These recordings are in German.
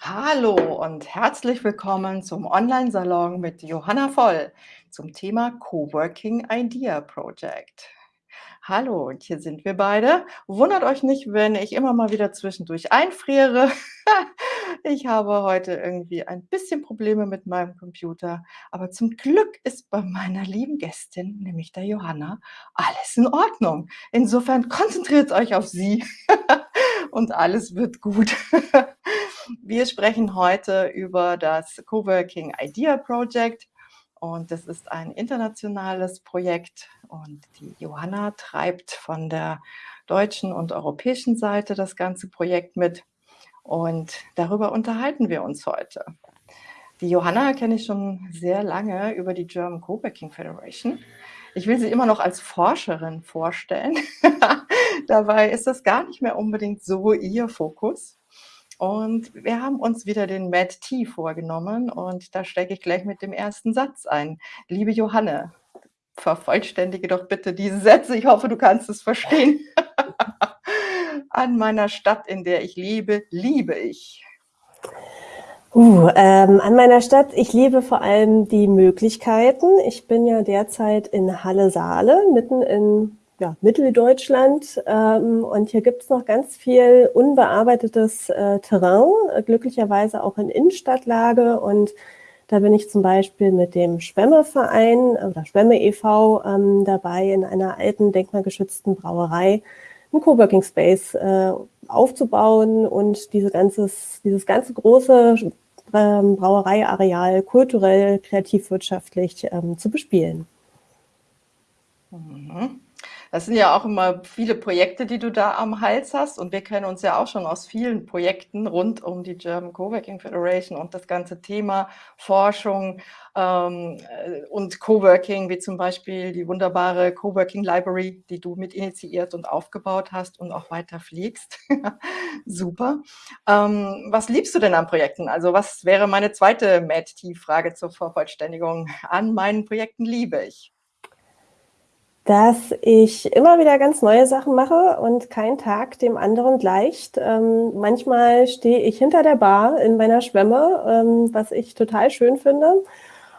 Hallo und herzlich willkommen zum Online-Salon mit Johanna Voll zum Thema Coworking Idea Project. Hallo, und hier sind wir beide. Wundert euch nicht, wenn ich immer mal wieder zwischendurch einfriere. Ich habe heute irgendwie ein bisschen Probleme mit meinem Computer, aber zum Glück ist bei meiner lieben Gästin, nämlich der Johanna, alles in Ordnung. Insofern konzentriert euch auf sie und alles wird gut. Wir sprechen heute über das Coworking Idea Project und das ist ein internationales Projekt und die Johanna treibt von der deutschen und europäischen Seite das ganze Projekt mit und darüber unterhalten wir uns heute. Die Johanna kenne ich schon sehr lange über die German Coworking Federation. Ich will sie immer noch als Forscherin vorstellen. Dabei ist das gar nicht mehr unbedingt so ihr Fokus. Und wir haben uns wieder den Mad T vorgenommen und da stecke ich gleich mit dem ersten Satz ein. Liebe Johanne, vervollständige doch bitte diese Sätze. Ich hoffe, du kannst es verstehen. An meiner Stadt, in der ich lebe, liebe ich. Uh, ähm, an meiner Stadt, ich liebe vor allem die Möglichkeiten. Ich bin ja derzeit in Halle-Saale, mitten in ja, Mitteldeutschland. Ähm, und hier gibt es noch ganz viel unbearbeitetes äh, Terrain, äh, glücklicherweise auch in Innenstadtlage. Und da bin ich zum Beispiel mit dem Schwemmeverein oder Schwemme e.V. Ähm, dabei, in einer alten denkmalgeschützten Brauerei einen Coworking Space äh, aufzubauen und diese ganzes, dieses ganze große ähm, Brauereiareal kulturell, kreativwirtschaftlich ähm, zu bespielen. Mhm. Das sind ja auch immer viele Projekte, die du da am Hals hast. Und wir kennen uns ja auch schon aus vielen Projekten rund um die German Coworking Federation und das ganze Thema Forschung ähm, äh, und Coworking, wie zum Beispiel die wunderbare Coworking Library, die du mit initiiert und aufgebaut hast und auch weiter fliegst. Super. Ähm, was liebst du denn an Projekten? Also was wäre meine zweite MAD-T-Frage zur Vervollständigung? An meinen Projekten liebe ich dass ich immer wieder ganz neue Sachen mache und kein Tag dem anderen gleicht. Ähm, manchmal stehe ich hinter der Bar in meiner Schwemme, ähm, was ich total schön finde.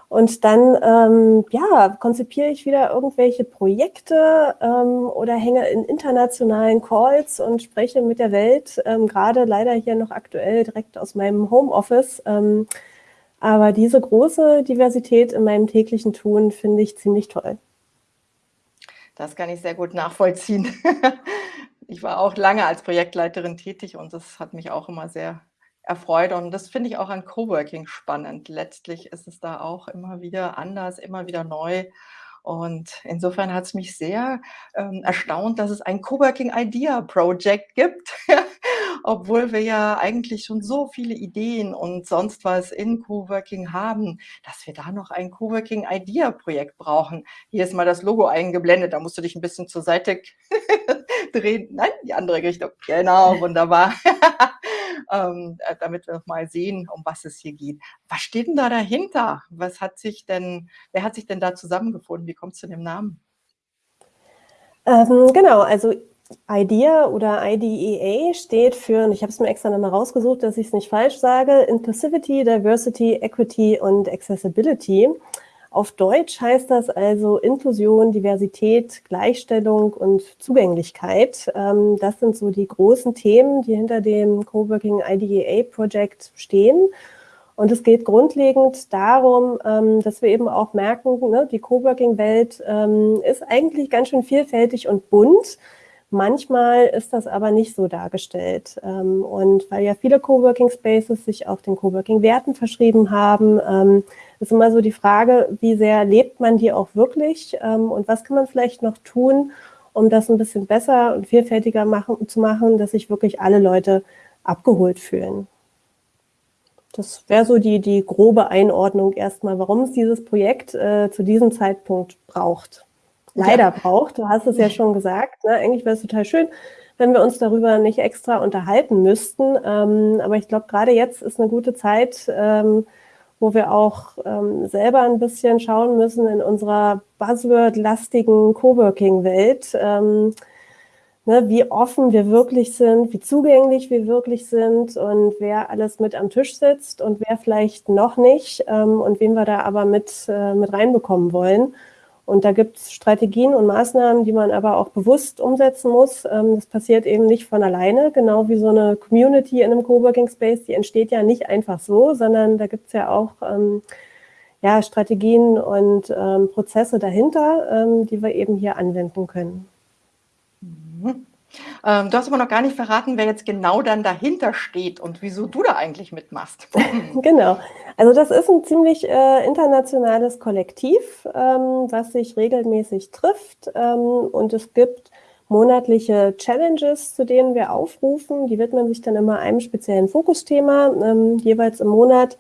Und dann ähm, ja, konzipiere ich wieder irgendwelche Projekte ähm, oder hänge in internationalen Calls und spreche mit der Welt, ähm, gerade leider hier noch aktuell direkt aus meinem Homeoffice. Ähm, aber diese große Diversität in meinem täglichen Tun finde ich ziemlich toll. Das kann ich sehr gut nachvollziehen. Ich war auch lange als Projektleiterin tätig und das hat mich auch immer sehr erfreut und das finde ich auch an Coworking spannend. Letztlich ist es da auch immer wieder anders, immer wieder neu und insofern hat es mich sehr ähm, erstaunt, dass es ein Coworking Idea Project gibt, obwohl wir ja eigentlich schon so viele Ideen und sonst was in Coworking haben, dass wir da noch ein Coworking Idea Projekt brauchen. Hier ist mal das Logo eingeblendet, da musst du dich ein bisschen zur Seite drehen. Nein, die andere Richtung. Genau, wunderbar. ähm, äh, damit wir mal sehen, um was es hier geht. Was steht denn da dahinter? Was hat sich denn, wer hat sich denn da zusammengefunden? Wie kommt es zu dem Namen? Ähm, genau, also IDEA oder IDEA steht für, und ich habe es mir extra nochmal rausgesucht, dass ich es nicht falsch sage, Inclusivity, Diversity, Equity und Accessibility. Auf Deutsch heißt das also Inklusion, Diversität, Gleichstellung und Zugänglichkeit. Ähm, das sind so die großen Themen, die hinter dem Coworking IDEA Project stehen. Und es geht grundlegend darum, ähm, dass wir eben auch merken, ne, die Coworking-Welt ähm, ist eigentlich ganz schön vielfältig und bunt. Manchmal ist das aber nicht so dargestellt. und weil ja viele Coworking Spaces sich auch den Coworking-Werten verschrieben haben, ist immer so die Frage, wie sehr lebt man die auch wirklich ähm, und was kann man vielleicht noch tun, um das ein bisschen besser und vielfältiger machen, zu machen, dass sich wirklich alle Leute abgeholt fühlen. Das wäre so die, die grobe Einordnung erstmal, warum es dieses Projekt äh, zu diesem Zeitpunkt braucht. Leider braucht, du hast es ja schon gesagt, ne? eigentlich wäre es total schön, wenn wir uns darüber nicht extra unterhalten müssten. Ähm, aber ich glaube, gerade jetzt ist eine gute Zeit, ähm, wo wir auch ähm, selber ein bisschen schauen müssen in unserer Buzzword-lastigen Coworking-Welt. Ähm, ne, wie offen wir wirklich sind, wie zugänglich wir wirklich sind und wer alles mit am Tisch sitzt und wer vielleicht noch nicht ähm, und wen wir da aber mit, äh, mit reinbekommen wollen. Und da gibt es Strategien und Maßnahmen, die man aber auch bewusst umsetzen muss. Ähm, das passiert eben nicht von alleine, genau wie so eine Community in einem Coworking Space, die entsteht ja nicht einfach so, sondern da gibt es ja auch ähm, ja, Strategien und ähm, Prozesse dahinter, die wir eben hier anwenden können. Mhm. Ähm, du hast aber noch gar nicht verraten, wer jetzt genau dann dahinter steht und wieso du da eigentlich mitmachst. genau. Also das ist ein ziemlich äh, internationales Kollektiv, ähm, was sich regelmäßig trifft. Ähm, und es gibt monatliche Challenges, zu denen wir aufrufen. Die widmen sich dann immer einem speziellen Fokusthema, ähm, jeweils im Monat.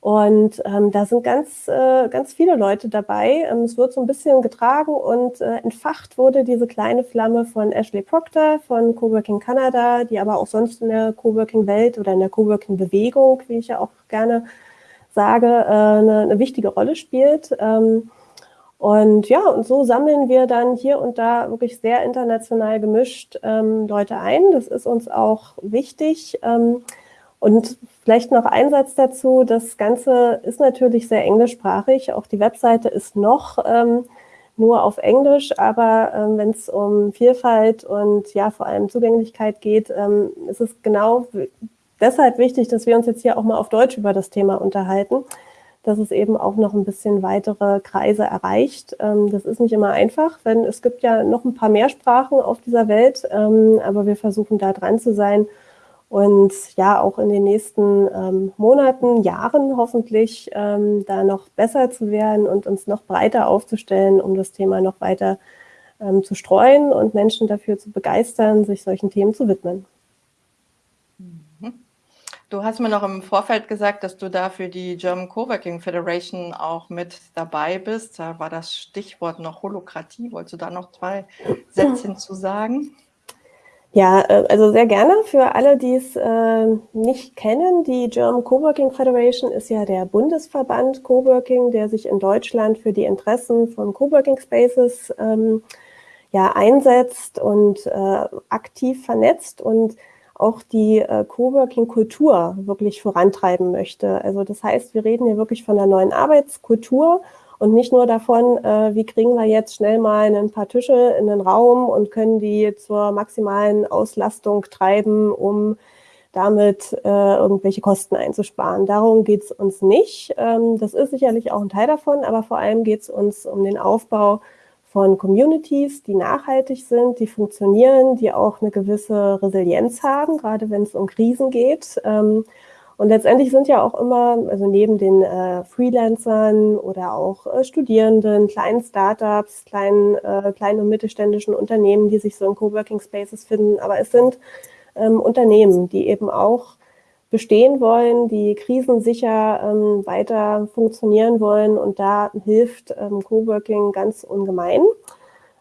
Und ähm, da sind ganz, äh, ganz viele Leute dabei. Ähm, es wird so ein bisschen getragen und äh, entfacht wurde diese kleine Flamme von Ashley Proctor von Coworking Canada, die aber auch sonst in der Coworking-Welt oder in der Coworking-Bewegung, wie ich ja auch gerne sage, äh, eine, eine wichtige Rolle spielt. Ähm, und ja, und so sammeln wir dann hier und da wirklich sehr international gemischt ähm, Leute ein. Das ist uns auch wichtig. Ähm, und vielleicht noch ein Satz dazu. Das Ganze ist natürlich sehr englischsprachig. Auch die Webseite ist noch ähm, nur auf Englisch, aber ähm, wenn es um Vielfalt und ja vor allem Zugänglichkeit geht, ähm, ist es genau deshalb wichtig, dass wir uns jetzt hier auch mal auf Deutsch über das Thema unterhalten, dass es eben auch noch ein bisschen weitere Kreise erreicht. Ähm, das ist nicht immer einfach, denn es gibt ja noch ein paar mehr Sprachen auf dieser Welt, ähm, aber wir versuchen da dran zu sein und ja auch in den nächsten ähm, Monaten, Jahren hoffentlich ähm, da noch besser zu werden und uns noch breiter aufzustellen, um das Thema noch weiter ähm, zu streuen und Menschen dafür zu begeistern, sich solchen Themen zu widmen. Mhm. Du hast mir noch im Vorfeld gesagt, dass du da für die German Coworking Federation auch mit dabei bist. Da war das Stichwort noch Holokratie. Wolltest du da noch zwei Sätze zu sagen? Ja, äh, also sehr gerne. Für alle, die es äh, nicht kennen, die German Coworking Federation ist ja der Bundesverband Coworking, der sich in Deutschland für die Interessen von Coworking Spaces ähm, ja, einsetzt und äh, aktiv vernetzt und auch die Coworking-Kultur wirklich vorantreiben möchte. Also das heißt, wir reden hier wirklich von einer neuen Arbeitskultur und nicht nur davon, äh, wie kriegen wir jetzt schnell mal ein paar Tische in den Raum und können die zur maximalen Auslastung treiben, um damit äh, irgendwelche Kosten einzusparen. Darum geht es uns nicht. Ähm, das ist sicherlich auch ein Teil davon, aber vor allem geht es uns um den Aufbau von Communities, die nachhaltig sind, die funktionieren, die auch eine gewisse Resilienz haben, gerade wenn es um Krisen geht. Ähm, und letztendlich sind ja auch immer, also neben den äh, Freelancern oder auch äh, Studierenden, kleinen Startups, kleinen, äh, kleinen und mittelständischen Unternehmen, die sich so in Coworking Spaces finden, aber es sind ähm, Unternehmen, die eben auch bestehen wollen, die krisensicher ähm, weiter funktionieren wollen und da hilft ähm, Coworking ganz ungemein.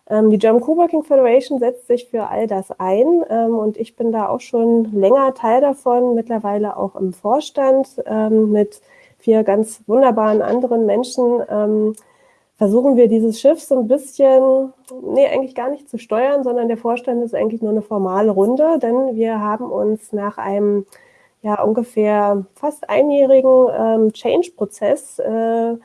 Ähm, die German Coworking Federation setzt sich für all das ein ähm, und ich bin da auch schon länger Teil davon, mittlerweile auch im Vorstand ähm, mit vier ganz wunderbaren anderen Menschen. versuchen wir dieses Schiff so ein bisschen, nee, eigentlich gar nicht zu steuern, sondern der Vorstand ist eigentlich nur eine formale Runde, denn wir haben uns nach einem ja ungefähr fast einjährigen Change-Prozess äh,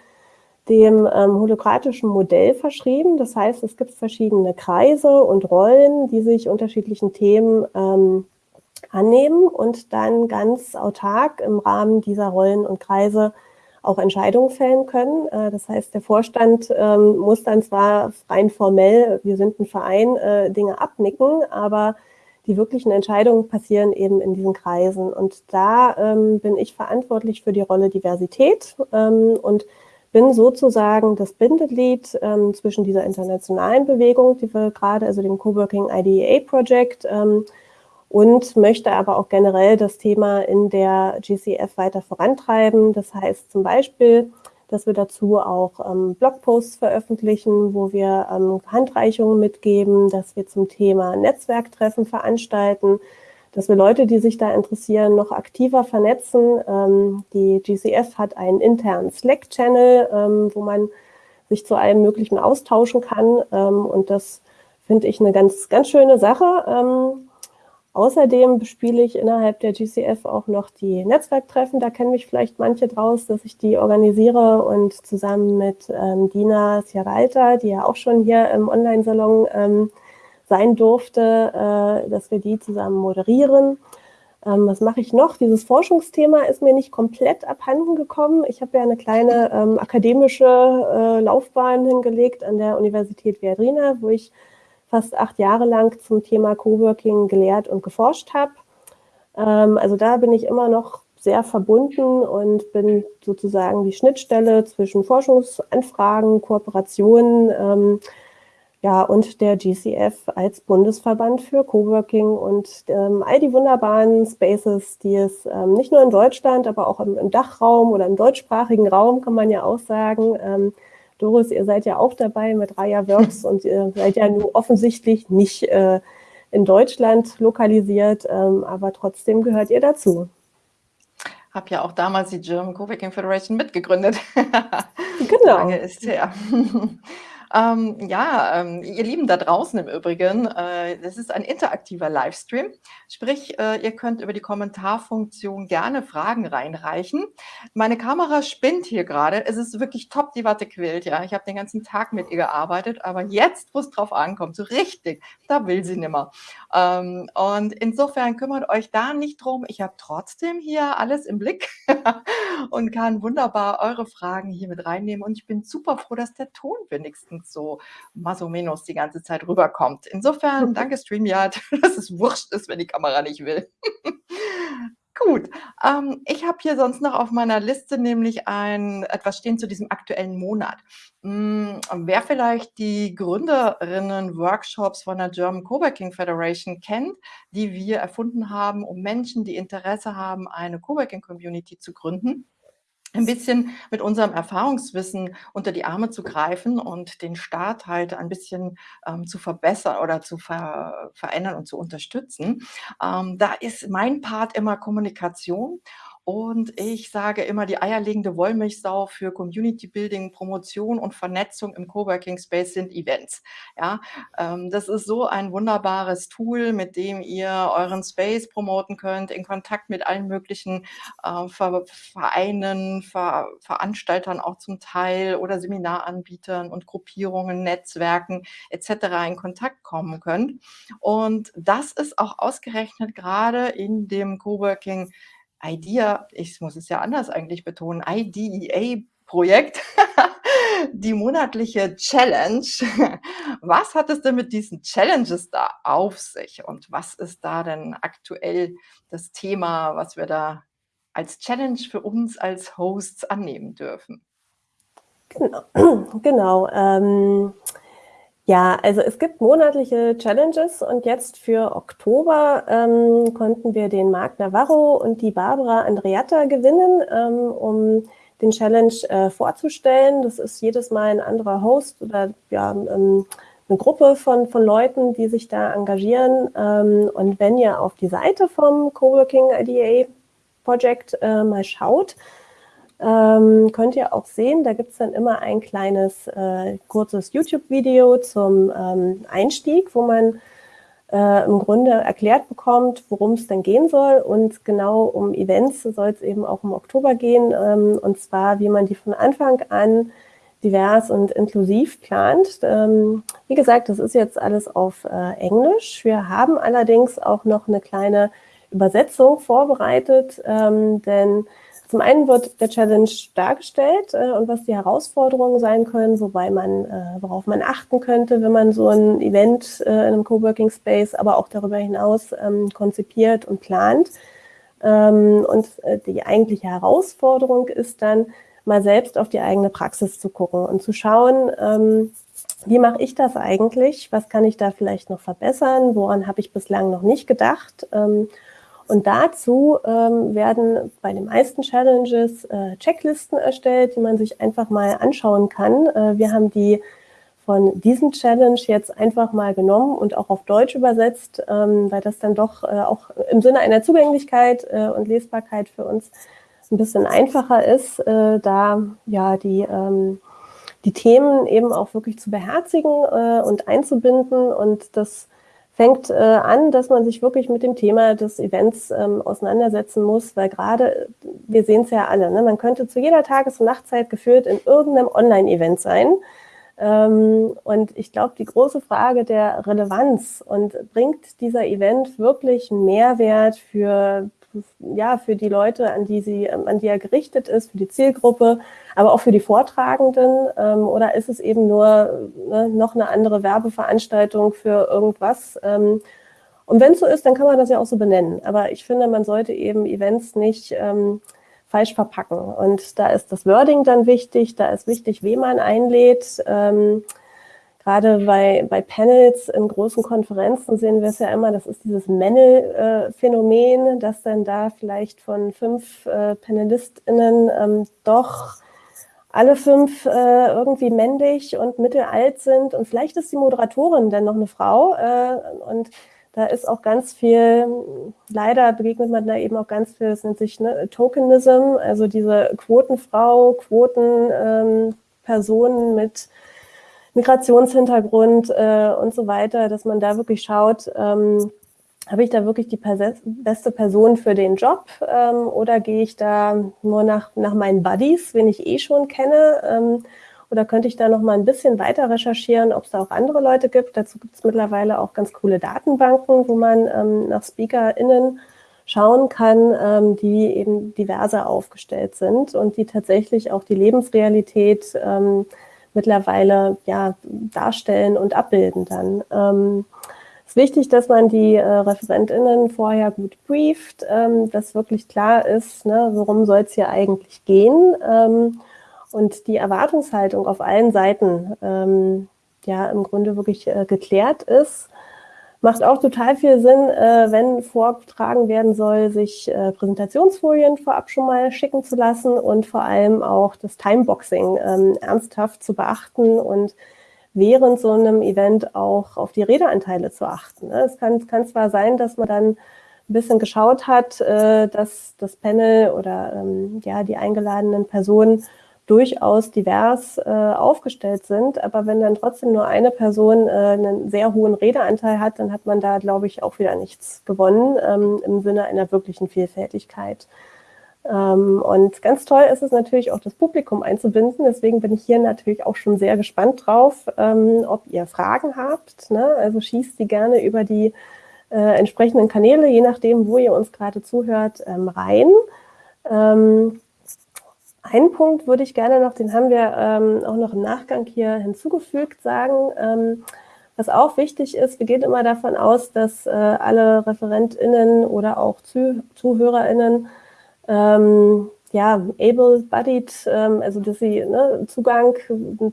dem ähm, holokratischen Modell verschrieben. Das heißt, es gibt verschiedene Kreise und Rollen, die sich unterschiedlichen Themen ähm, annehmen und dann ganz autark im Rahmen dieser Rollen und Kreise auch Entscheidungen fällen können. Äh, das heißt, der Vorstand ähm, muss dann zwar rein formell, wir sind ein Verein, äh, Dinge abnicken, aber die wirklichen Entscheidungen passieren eben in diesen Kreisen. Und da ähm, bin ich verantwortlich für die Rolle Diversität ähm, und bin sozusagen das Bindeglied ähm, zwischen dieser internationalen Bewegung, die wir gerade, also dem Coworking IDEA Project, ähm, und möchte aber auch generell das Thema in der GCF weiter vorantreiben. Das heißt zum Beispiel, dass wir dazu auch ähm, Blogposts veröffentlichen, wo wir ähm, Handreichungen mitgeben, dass wir zum Thema Netzwerktreffen veranstalten, dass wir Leute, die sich da interessieren, noch aktiver vernetzen. Ähm, die GCF hat einen internen Slack-Channel, ähm, wo man sich zu allem Möglichen austauschen kann. Ähm, und das finde ich eine ganz, ganz schöne Sache. Ähm, außerdem spiele ich innerhalb der GCF auch noch die Netzwerktreffen. Da kennen mich vielleicht manche draus, dass ich die organisiere und zusammen mit ähm, Dina Ciaralta, die ja auch schon hier im Online-Salon ähm, sein durfte, äh, dass wir die zusammen moderieren. Ähm, was mache ich noch? Dieses Forschungsthema ist mir nicht komplett abhanden gekommen. Ich habe ja eine kleine ähm, akademische äh, Laufbahn hingelegt an der Universität Viadrina, wo ich fast acht Jahre lang zum Thema Coworking gelehrt und geforscht habe. Ähm, also da bin ich immer noch sehr verbunden und bin sozusagen die Schnittstelle zwischen Forschungsanfragen, Kooperationen, ja, und der GCF als Bundesverband für Coworking und ähm, all die wunderbaren Spaces, die es ähm, nicht nur in Deutschland, aber auch im, im, Dachraum oder im deutschsprachigen Raum, kann man ja auch sagen. Ähm, Doris, ihr seid ja auch dabei mit Raya Works und ihr seid ja nur offensichtlich nicht äh, in Deutschland lokalisiert, ähm, aber trotzdem gehört ihr dazu. Habe ja auch damals die German Coworking Federation mitgegründet. genau. Lange ist her. Ähm, ja, ähm, ihr Lieben da draußen im Übrigen, äh, das ist ein interaktiver Livestream. Sprich, äh, ihr könnt über die Kommentarfunktion gerne Fragen reinreichen. Meine Kamera spinnt hier gerade. Es ist wirklich top, die Watte quillt. Ja, ich habe den ganzen Tag mit ihr gearbeitet, aber jetzt, wo es drauf ankommt, so richtig, da will sie nimmer. Ähm, und insofern kümmert euch da nicht drum. Ich habe trotzdem hier alles im Blick und kann wunderbar eure Fragen hier mit reinnehmen. Und ich bin super froh, dass der Ton wenigstens so más o menos die ganze Zeit rüberkommt. Insofern, danke StreamYard, dass es wurscht ist, wenn die Kamera nicht will. Gut, ähm, ich habe hier sonst noch auf meiner Liste nämlich ein etwas stehen zu diesem aktuellen Monat. Hm, wer vielleicht die Gründerinnen-Workshops von der German Coworking Federation kennt, die wir erfunden haben, um Menschen, die Interesse haben, eine Coworking-Community zu gründen, ein bisschen mit unserem Erfahrungswissen unter die Arme zu greifen und den Staat halt ein bisschen ähm, zu verbessern oder zu ver verändern und zu unterstützen. Ähm, da ist mein Part immer Kommunikation und ich sage immer, die eierlegende Wollmilchsau für Community Building, Promotion und Vernetzung im Coworking Space sind Events. Ja, ähm, das ist so ein wunderbares Tool, mit dem ihr euren Space promoten könnt, in Kontakt mit allen möglichen äh, Vereinen, Ver Veranstaltern auch zum Teil oder Seminaranbietern und Gruppierungen, Netzwerken etc. in Kontakt kommen könnt. Und das ist auch ausgerechnet gerade in dem Coworking IDEA, ich muss es ja anders eigentlich betonen, IDEA-Projekt, die monatliche Challenge. Was hat es denn mit diesen Challenges da auf sich und was ist da denn aktuell das Thema, was wir da als Challenge für uns als Hosts annehmen dürfen? Genau, genau. Ähm ja, also es gibt monatliche Challenges und jetzt für Oktober ähm, konnten wir den Marc Navarro und die Barbara Andreatta gewinnen, ähm, um den Challenge äh, vorzustellen. Das ist jedes Mal ein anderer Host oder ja, ähm, eine Gruppe von, von Leuten, die sich da engagieren. Ähm, und wenn ihr auf die Seite vom Coworking IDA Project äh, mal schaut, ähm, könnt ihr auch sehen, da gibt es dann immer ein kleines, äh, kurzes YouTube-Video zum ähm, Einstieg, wo man äh, im Grunde erklärt bekommt, worum es denn gehen soll. Und genau um Events soll es eben auch im Oktober gehen. Ähm, und zwar, wie man die von Anfang an divers und inklusiv plant. Ähm, wie gesagt, das ist jetzt alles auf äh, Englisch. Wir haben allerdings auch noch eine kleine Übersetzung vorbereitet, ähm, denn zum einen wird der Challenge dargestellt äh, und was die Herausforderungen sein können, wobei man, äh, worauf man achten könnte, wenn man so ein Event äh, in einem Coworking Space, aber auch darüber hinaus ähm, konzipiert und plant. Ähm, und äh, die eigentliche Herausforderung ist dann, mal selbst auf die eigene Praxis zu gucken und zu schauen, ähm, wie mache ich das eigentlich? Was kann ich da vielleicht noch verbessern? Woran habe ich bislang noch nicht gedacht? Und dazu ähm, werden bei den meisten Challenges äh, Checklisten erstellt, die man sich einfach mal anschauen kann. Äh, wir haben die von diesem Challenge jetzt einfach mal genommen und auch auf Deutsch übersetzt, ähm, weil das dann doch äh, auch im Sinne einer Zugänglichkeit äh, und Lesbarkeit für uns ein bisschen einfacher ist, äh, da ja die, ähm, die Themen eben auch wirklich zu beherzigen äh, und einzubinden. Und das fängt äh, an, dass man sich wirklich mit dem Thema des Events ähm, auseinandersetzen muss, weil gerade, wir sehen es ja alle, ne, man könnte zu jeder Tages- und Nachtzeit geführt in irgendeinem Online-Event sein. Ähm, und ich glaube, die große Frage der Relevanz und bringt dieser Event wirklich Mehrwert für ja, für die Leute, an die sie, an die er gerichtet ist, für die Zielgruppe, aber auch für die Vortragenden? Ähm, oder ist es eben nur ne, noch eine andere Werbeveranstaltung für irgendwas? Ähm, und wenn es so ist, dann kann man das ja auch so benennen. Aber ich finde, man sollte eben Events nicht ähm, falsch verpacken. Und da ist das Wording dann wichtig, da ist wichtig, wen man einlädt. Ähm, Gerade bei, bei Panels in großen Konferenzen sehen wir es ja immer, das ist dieses Männel-Phänomen, dass dann da vielleicht von fünf äh, PanelistInnen ähm, doch alle fünf äh, irgendwie männlich und mittelalt sind. Und vielleicht ist die Moderatorin dann noch eine Frau äh, und da ist auch ganz viel, leider begegnet man da eben auch ganz viel, das nennt sich ne, Tokenism, also diese Quotenfrau, Quotenpersonen ähm, mit Migrationshintergrund äh, und so weiter, dass man da wirklich schaut, ähm, habe ich da wirklich die beste Person für den Job ähm, oder gehe ich da nur nach, nach meinen Buddies, wen ich eh schon kenne? Ähm, oder könnte ich da noch mal ein bisschen weiter recherchieren, ob es da auch andere Leute gibt? Dazu gibt es mittlerweile auch ganz coole Datenbanken, wo man ähm, nach SpeakerInnen schauen kann, ähm, die eben diverser aufgestellt sind und die tatsächlich auch die Lebensrealität ähm, mittlerweile ja, darstellen und abbilden dann. Ähm, es ist wichtig, dass man die äh, ReferentInnen vorher gut brieft, ähm, dass wirklich klar ist, ne, worum soll es hier eigentlich gehen ähm, und die Erwartungshaltung auf allen Seiten ähm, ja im Grunde wirklich äh, geklärt ist. Macht auch total viel Sinn, äh, wenn vorgetragen werden soll, sich äh, Präsentationsfolien vorab schon mal schicken zu lassen und vor allem auch das Timeboxing ähm, ernsthaft zu beachten und während so einem Event auch auf die Redeanteile zu achten. Ne? Es kann, kann zwar sein, dass man dann ein bisschen geschaut hat, äh, dass das Panel oder ähm, ja die eingeladenen Personen durchaus divers äh, aufgestellt sind. Aber wenn dann trotzdem nur eine Person äh, einen sehr hohen Redeanteil hat, dann hat man da, glaube ich, auch wieder nichts gewonnen ähm, im Sinne einer wirklichen Vielfältigkeit. Ähm, und ganz toll ist es natürlich auch, das Publikum einzubinden. Deswegen bin ich hier natürlich auch schon sehr gespannt drauf, ähm, ob ihr Fragen habt. Ne? Also schießt die gerne über die äh, entsprechenden Kanäle, je nachdem, wo ihr uns gerade zuhört, ähm, rein. Ähm, einen Punkt würde ich gerne noch, den haben wir ähm, auch noch im Nachgang hier hinzugefügt, sagen. Ähm, was auch wichtig ist, wir gehen immer davon aus, dass äh, alle ReferentInnen oder auch Zuh ZuhörerInnen ähm, ja, able-bodied, ähm, also dass sie ne, Zugang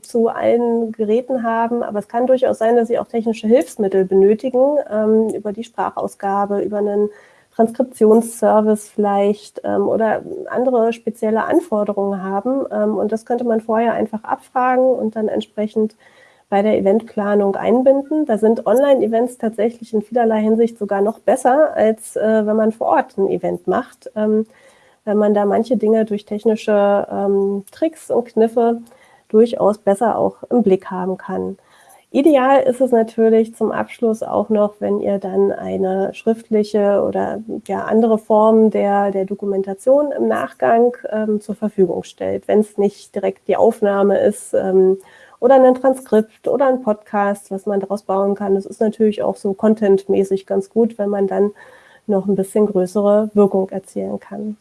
zu allen Geräten haben, aber es kann durchaus sein, dass sie auch technische Hilfsmittel benötigen, ähm, über die Sprachausgabe, über einen Transkriptionsservice vielleicht ähm, oder andere spezielle Anforderungen haben. Ähm, und das könnte man vorher einfach abfragen und dann entsprechend bei der Eventplanung einbinden. Da sind Online-Events tatsächlich in vielerlei Hinsicht sogar noch besser, als äh, wenn man vor Ort ein Event macht, ähm, wenn man da manche Dinge durch technische ähm, Tricks und Kniffe durchaus besser auch im Blick haben kann. Ideal ist es natürlich zum Abschluss auch noch, wenn ihr dann eine schriftliche oder ja, andere Form der, der Dokumentation im Nachgang ähm, zur Verfügung stellt. Wenn es nicht direkt die Aufnahme ist ähm, oder ein Transkript oder ein Podcast, was man daraus bauen kann. Das ist natürlich auch so contentmäßig ganz gut, wenn man dann noch ein bisschen größere Wirkung erzielen kann.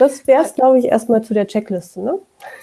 Das wäre es, glaube ich, erstmal zu der Checkliste. Ne?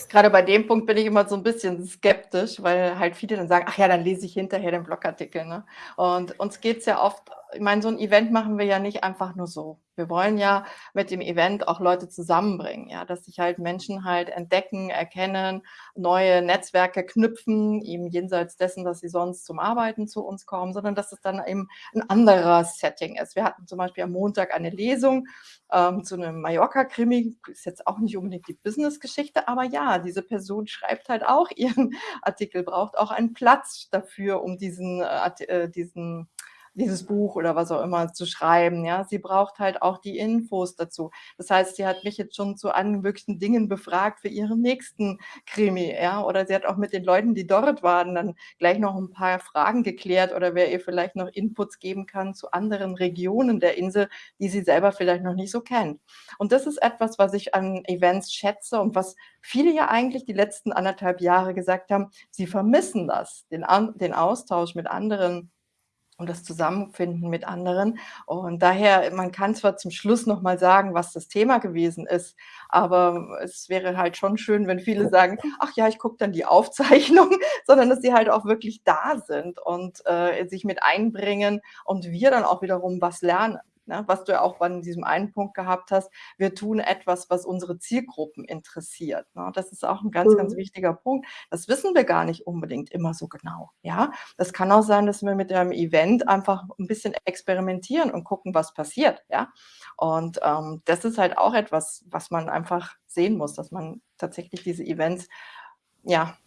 Gerade bei dem Punkt bin ich immer so ein bisschen skeptisch, weil halt viele dann sagen, ach ja, dann lese ich hinterher den Blogartikel. Ne? Und uns geht es ja oft, ich meine, so ein Event machen wir ja nicht einfach nur so. Wir wollen ja mit dem Event auch Leute zusammenbringen, ja, dass sich halt Menschen halt entdecken, erkennen, neue Netzwerke knüpfen, eben jenseits dessen, dass sie sonst zum Arbeiten zu uns kommen, sondern dass es dann eben ein anderer Setting ist. Wir hatten zum Beispiel am Montag eine Lesung ähm, zu einem Mallorca-Krimi, ist jetzt auch nicht unbedingt die Business-Geschichte, aber ja, diese Person schreibt halt auch ihren Artikel, braucht auch einen Platz dafür, um diesen, äh, äh diesen dieses Buch oder was auch immer zu schreiben. Ja, sie braucht halt auch die Infos dazu. Das heißt, sie hat mich jetzt schon zu allen möglichen Dingen befragt für ihren nächsten Krimi. Ja, oder sie hat auch mit den Leuten, die dort waren, dann gleich noch ein paar Fragen geklärt oder wer ihr vielleicht noch Inputs geben kann zu anderen Regionen der Insel, die sie selber vielleicht noch nicht so kennt. Und das ist etwas, was ich an Events schätze und was viele ja eigentlich die letzten anderthalb Jahre gesagt haben, sie vermissen das, den, den Austausch mit anderen und das Zusammenfinden mit anderen. Und daher, man kann zwar zum Schluss noch mal sagen, was das Thema gewesen ist, aber es wäre halt schon schön, wenn viele sagen, ach ja, ich gucke dann die Aufzeichnung, sondern dass sie halt auch wirklich da sind und äh, sich mit einbringen und wir dann auch wiederum was lernen ne, was du ja auch bei diesem einen Punkt gehabt hast, wir tun etwas, was unsere Zielgruppen interessiert. Ne? Das ist auch ein ganz, mhm. ganz wichtiger Punkt. Das wissen wir gar nicht unbedingt immer so genau. Ja, das kann auch sein, dass wir mit einem Event einfach ein bisschen experimentieren und gucken, was passiert. Ja, und ähm, das ist halt auch etwas, was man einfach sehen muss, dass man tatsächlich diese Events ja,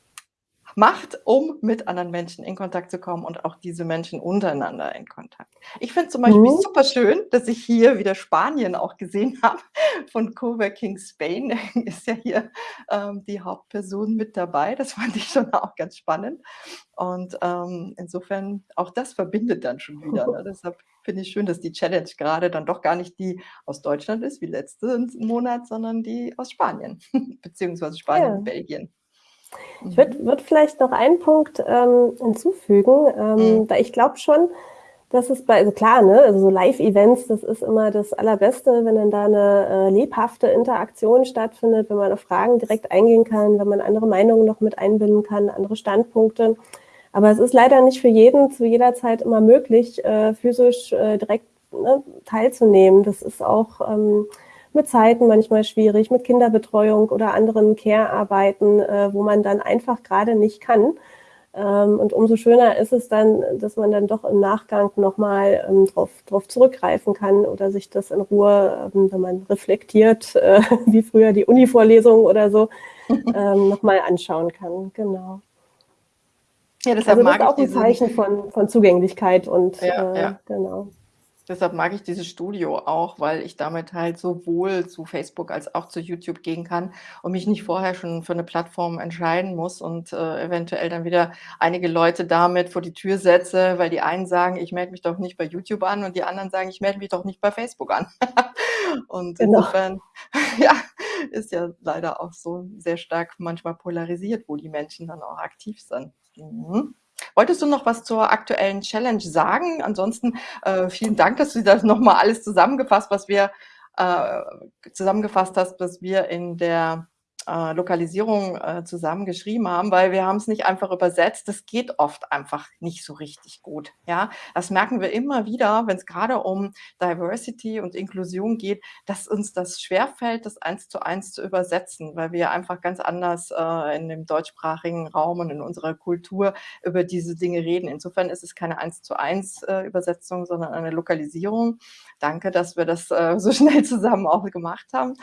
macht, um mit anderen Menschen in Kontakt zu kommen und auch diese Menschen untereinander in Kontakt. Ich finde zum Beispiel mhm. super schön, dass ich hier wieder Spanien auch gesehen habe. Von Coworking Spain ist ja hier ähm, die Hauptperson mit dabei. Das fand ich schon auch ganz spannend. Und ähm, insofern, auch das verbindet dann schon wieder. Ne? Deshalb finde ich schön, dass die Challenge gerade dann doch gar nicht die aus Deutschland ist, wie letzten Monat, sondern die aus Spanien, beziehungsweise Spanien ja. und Belgien. Ich würde würd vielleicht noch einen Punkt ähm, hinzufügen, ähm, mhm. weil ich glaube schon, dass es bei, also klar, ne, also so Live-Events, das ist immer das Allerbeste, wenn dann da eine äh, lebhafte Interaktion stattfindet, wenn man auf Fragen direkt eingehen kann, wenn man andere Meinungen noch mit einbinden kann, andere Standpunkte. Aber es ist leider nicht für jeden zu jeder Zeit immer möglich, äh, physisch äh, direkt ne, teilzunehmen. Das ist auch ähm, mit Zeiten manchmal schwierig, mit Kinderbetreuung oder anderen Care-Arbeiten, äh, wo man dann einfach gerade nicht kann. Ähm, und umso schöner ist es dann, dass man dann doch im Nachgang nochmal ähm, drauf, drauf zurückgreifen kann oder sich das in Ruhe, ähm, wenn man reflektiert, äh, wie früher die Uni-Vorlesung oder so, ähm, nochmal anschauen kann. Genau. Ja, deshalb also das mag ist auch ein Zeichen von, von Zugänglichkeit und ja, äh, ja. genau. Deshalb mag ich dieses Studio auch, weil ich damit halt sowohl zu Facebook als auch zu YouTube gehen kann und mich nicht vorher schon für eine Plattform entscheiden muss und äh, eventuell dann wieder einige Leute damit vor die Tür setze, weil die einen sagen, ich melde mich doch nicht bei YouTube an und die anderen sagen, ich melde mich doch nicht bei Facebook an. und genau. insofern, ja, ist ja leider auch so sehr stark manchmal polarisiert, wo die Menschen dann auch aktiv sind. Mhm. Wolltest du noch was zur aktuellen Challenge sagen? Ansonsten äh, vielen Dank, dass du das nochmal alles zusammengefasst, was wir äh, zusammengefasst hast, was wir in der äh, Lokalisierung äh, zusammengeschrieben haben, weil wir haben es nicht einfach übersetzt. Das geht oft einfach nicht so richtig gut. Ja, das merken wir immer wieder, wenn es gerade um Diversity und Inklusion geht, dass uns das schwerfällt, das eins zu eins zu übersetzen, weil wir einfach ganz anders äh, in dem deutschsprachigen Raum und in unserer Kultur über diese Dinge reden. Insofern ist es keine eins zu eins äh, Übersetzung, sondern eine Lokalisierung. Danke, dass wir das äh, so schnell zusammen auch gemacht haben.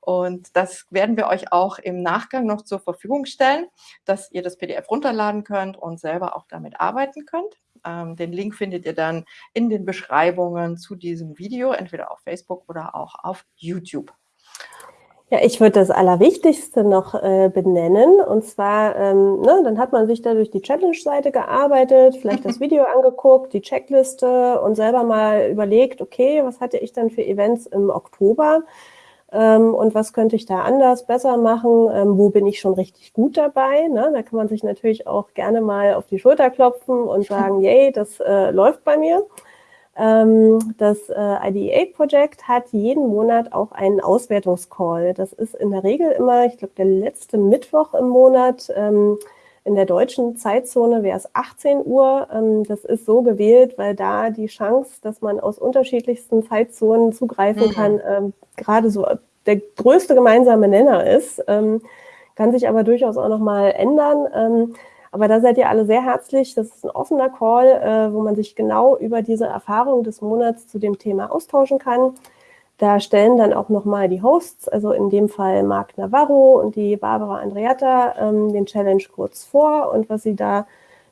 Und das werden wir euch auch im Nachgang noch zur Verfügung stellen, dass ihr das PDF runterladen könnt und selber auch damit arbeiten könnt. Ähm, den Link findet ihr dann in den Beschreibungen zu diesem Video, entweder auf Facebook oder auch auf YouTube. Ja, ich würde das Allerwichtigste noch äh, benennen. Und zwar, ähm, ne, dann hat man sich da durch die Challenge-Seite gearbeitet, vielleicht das Video angeguckt, die Checkliste und selber mal überlegt, okay, was hatte ich dann für Events im Oktober? ähm, und was könnte ich da anders, besser machen, ähm, wo bin ich schon richtig gut dabei. Ne? Da kann man sich natürlich auch gerne mal auf die Schulter klopfen und sagen, yay, das äh, läuft bei mir. Ähm, das äh, IDEA-Projekt hat jeden Monat auch einen Auswertungscall. Das ist in der Regel immer, ich glaube, der letzte Mittwoch im Monat. Ähm, in der deutschen Zeitzone wäre es 18 Uhr. Ähm, das ist so gewählt, weil da die Chance, dass man aus unterschiedlichsten Zeitzonen zugreifen mhm. kann, gerade so der größte gemeinsame Nenner ist. Kann sich aber durchaus auch nochmal ändern. Aber da seid ihr alle sehr herzlich. Das ist ein offener Call, äh, wo man sich genau über diese Erfahrung des Monats zu dem Thema austauschen kann. Da stellen dann auch nochmal die Hosts, also in dem Fall Marc Navarro und die Barbara Andreatta, ähm, den Challenge kurz vor und was sie da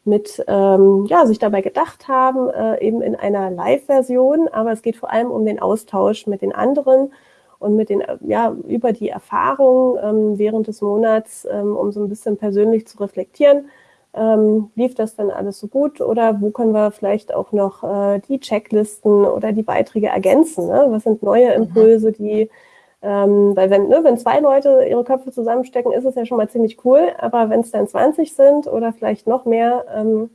mit ähm, ja, sich dabei gedacht haben, äh, eben in einer Live-Version. Aber es geht vor allem um den Austausch mit den anderen und mit den, ja, über die Erfahrungen ähm, während des Monats, ähm, um so ein bisschen persönlich zu reflektieren. Ähm, lief das dann alles so gut oder wo können wir vielleicht auch noch äh, die Checklisten oder die Beiträge ergänzen? Ne? Was sind neue mhm. Impulse, die ähm, weil wenn, ne, wenn zwei Leute ihre Köpfe zusammenstecken, ist es ja schon mal ziemlich cool. Aber wenn es dann 20 sind oder vielleicht noch mehr, ähm,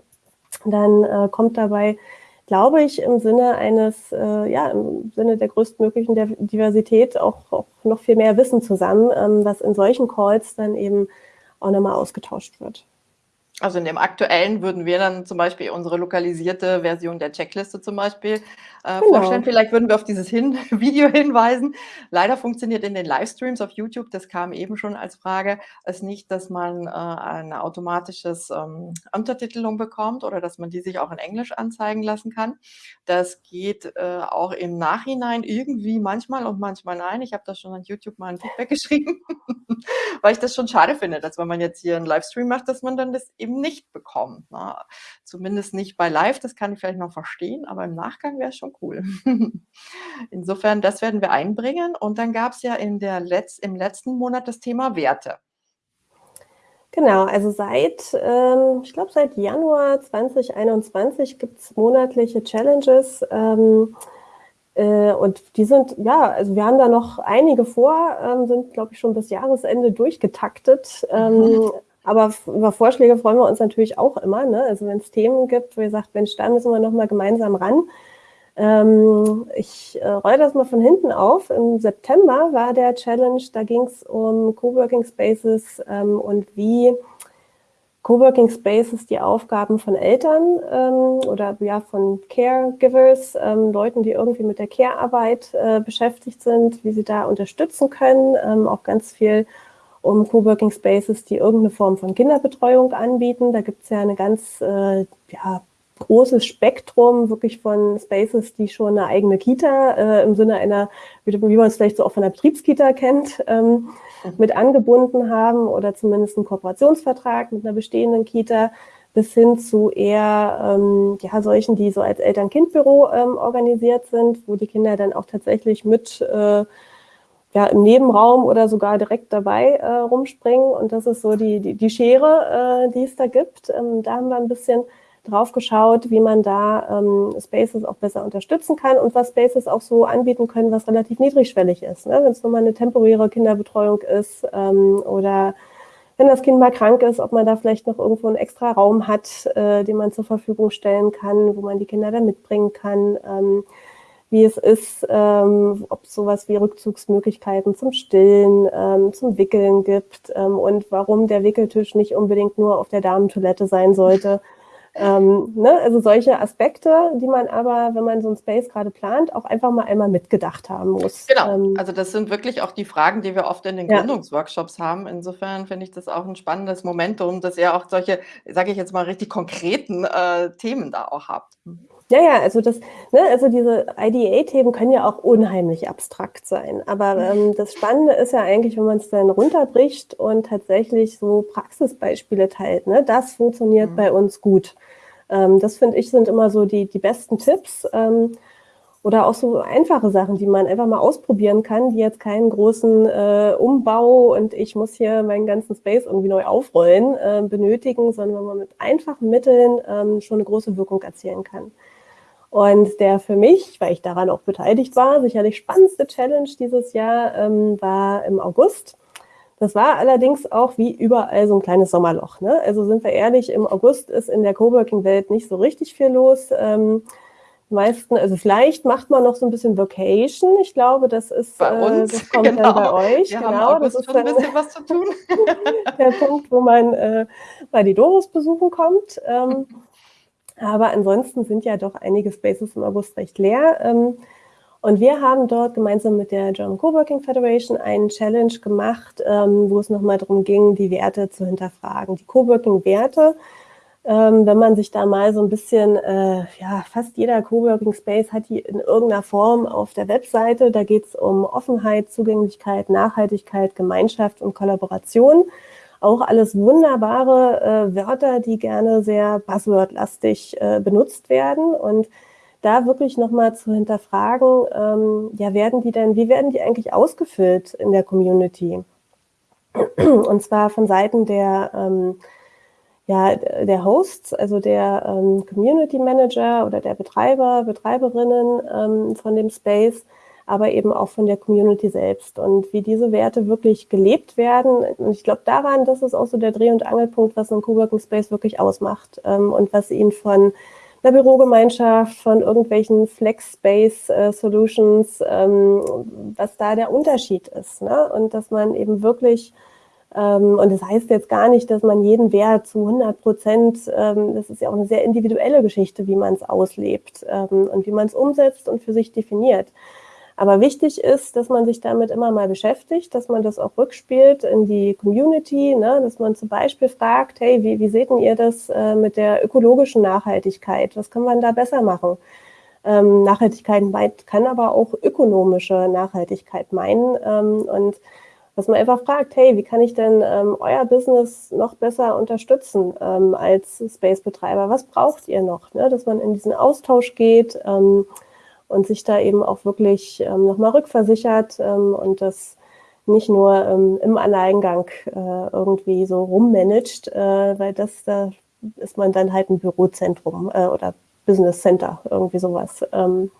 dann äh, kommt dabei, glaube ich, im Sinne eines, äh, ja, im Sinne der größtmöglichen Diversität auch, auch noch viel mehr Wissen zusammen, ähm, was in solchen Calls dann eben auch nochmal ausgetauscht wird. Also in dem aktuellen würden wir dann zum Beispiel unsere lokalisierte Version der Checkliste zum Beispiel äh, genau. vorstellen. Vielleicht würden wir auf dieses Hin Video hinweisen. Leider funktioniert in den Livestreams auf YouTube, das kam eben schon als Frage, es nicht, dass man äh, eine automatisches ähm, Untertitelung bekommt oder dass man die sich auch in Englisch anzeigen lassen kann. Das geht äh, auch im Nachhinein irgendwie manchmal und manchmal nein. Ich habe da schon an YouTube mal ein Feedback geschrieben, weil ich das schon schade finde, dass wenn man jetzt hier einen Livestream macht, dass man dann das eben nicht bekommt. Ne? Zumindest nicht bei Live, das kann ich vielleicht noch verstehen, aber im Nachgang wäre es schon cool. Insofern, das werden wir einbringen. Und dann gab es ja in der Letz-, im letzten Monat das Thema Werte. Genau, also seit, ähm, ich glaube, seit Januar 2021 gibt es monatliche Challenges. Ähm, äh, und die sind, ja, also wir haben da noch einige vor, ähm, sind, glaube ich, schon bis Jahresende durchgetaktet. Mhm. Aber über Vorschläge freuen wir uns natürlich auch immer. Ne? Also wenn es Themen gibt, wo ihr sagt, Mensch, da müssen wir nochmal gemeinsam ran. Ähm, ich äh, rolle das mal von hinten auf. Im September war der Challenge, da ging es um Coworking Spaces ähm, und wie Coworking Spaces die Aufgaben von Eltern ähm, oder ja von Caregivers, ähm, Leuten, die irgendwie mit der Care-Arbeit äh, beschäftigt sind, wie sie da unterstützen können. Ähm, auch ganz viel um Coworking Spaces, die irgendeine Form von Kinderbetreuung anbieten. Da gibt es ja eine ganz äh, ja, großes Spektrum wirklich von Spaces, die schon eine eigene Kita äh, im Sinne einer, wie, wie man es vielleicht so auch von der Betriebskita kennt, ähm, mit angebunden haben oder zumindest einen Kooperationsvertrag mit einer bestehenden Kita bis hin zu eher ähm, ja, solchen, die so als Eltern-Kind-Büro ähm, organisiert sind, wo die Kinder dann auch tatsächlich mit äh, ja, im Nebenraum oder sogar direkt dabei äh, rumspringen. Und das ist so die, die, die Schere, äh, die es da gibt. Ähm, da haben wir ein bisschen drauf geschaut, wie man da ähm, Spaces auch besser unterstützen kann und was Spaces auch so anbieten können, was relativ niedrigschwellig ist. Ne? Wenn es nur mal eine temporäre Kinderbetreuung ist ähm, oder wenn das Kind mal krank ist, ob man da vielleicht noch irgendwo einen extra Raum hat, äh, den man zur Verfügung stellen kann, wo man die Kinder dann mitbringen kann. Ähm, wie es ist, ähm, ob es sowas wie Rückzugsmöglichkeiten zum Stillen, ähm, zum Wickeln gibt ähm, und warum der Wickeltisch nicht unbedingt nur auf der Damentoilette sein sollte. Ähm, ne? Also solche Aspekte, die man aber, wenn man so ein Space gerade plant, auch einfach mal einmal mitgedacht haben muss. Genau, ähm, also das sind wirklich auch die Fragen, die wir oft in den ja. Gründungsworkshops haben. Insofern finde ich das auch ein spannendes Momentum, dass ihr auch solche, sage ich jetzt mal, richtig konkreten äh, Themen da auch habt. Ja, ja, also das, ne, also diese IDA-Themen können ja auch unheimlich abstrakt sein. Aber mhm. ähm, das Spannende ist ja eigentlich, wenn man es dann runterbricht und tatsächlich so Praxisbeispiele teilt. Ne? Das funktioniert mhm. bei uns gut. Ähm, das finde ich sind immer so die, die besten Tipps. Ähm, oder auch so einfache Sachen, die man einfach mal ausprobieren kann, die jetzt keinen großen äh, Umbau und ich muss hier meinen ganzen Space irgendwie neu aufrollen äh, benötigen, sondern wenn man mit einfachen Mitteln ähm, schon eine große Wirkung erzielen kann. Und der für mich, weil ich daran auch beteiligt war, sicherlich spannendste Challenge dieses Jahr ähm, war im August. Das war allerdings auch wie überall so ein kleines Sommerloch. Ne? Also sind wir ehrlich, im August ist in der Coworking-Welt nicht so richtig viel los. Ähm, meisten, also vielleicht macht man noch so ein bisschen Vacation. Ich glaube, das ist bei uns. Äh, das kommt genau. dann bei euch. Wir genau, das ist schon ein bisschen was zu tun. der Punkt, wo man äh, bei die Doris besuchen kommt. Ähm, aber ansonsten sind ja doch einige Spaces im August recht leer. Ähm, und wir haben dort gemeinsam mit der German Coworking Federation einen Challenge gemacht, ähm, wo es nochmal darum ging, die Werte zu hinterfragen. Die Coworking-Werte, ähm, wenn man sich da mal so ein bisschen, äh, ja, fast jeder Coworking Space hat die in irgendeiner Form auf der Webseite. Da geht es um Offenheit, Zugänglichkeit, Nachhaltigkeit, Gemeinschaft und Kollaboration. Auch alles wunderbare äh, Wörter, die gerne sehr buzzword-lastig äh, benutzt werden und da wirklich nochmal zu hinterfragen, ähm, ja, werden die denn, wie werden die eigentlich ausgefüllt in der Community? Und zwar von Seiten der, ähm, ja, der Hosts, also der ähm, Community Manager oder der Betreiber, Betreiberinnen ähm, von dem Space, aber eben auch von der Community selbst und wie diese Werte wirklich gelebt werden. Und ich glaube daran, das ist auch so der Dreh- und Angelpunkt, was ein Coworking Space wirklich ausmacht ähm, und was ihn von einer Bürogemeinschaft, von irgendwelchen Flex-Space-Solutions, äh, ähm, was da der Unterschied ist. Ne? Und dass man eben wirklich, ähm, und das heißt jetzt gar nicht, dass man jeden Wert zu 100 Prozent, ähm, das ist ja auch eine sehr individuelle Geschichte, wie man es auslebt ähm, und wie man es umsetzt und für sich definiert. Aber wichtig ist, dass man sich damit immer mal beschäftigt, dass man das auch rückspielt in die Community, ne? dass man zum Beispiel fragt, hey, wie, wie seht ihr das äh, mit der ökologischen Nachhaltigkeit? Was kann man da besser machen? Ähm, Nachhaltigkeit meint, kann aber auch ökonomische Nachhaltigkeit meinen. Ähm, und dass man einfach fragt, hey, wie kann ich denn ähm, euer Business noch besser unterstützen ähm, als Space-Betreiber? Was braucht ihr noch? Ne? Dass man in diesen Austausch geht, ähm, und sich da eben auch wirklich ähm, nochmal rückversichert ähm, und das nicht nur ähm, im Alleingang äh, irgendwie so rummanagt, äh, weil das, da ist man dann halt ein Bürozentrum äh, oder Business Center, irgendwie sowas. Ähm,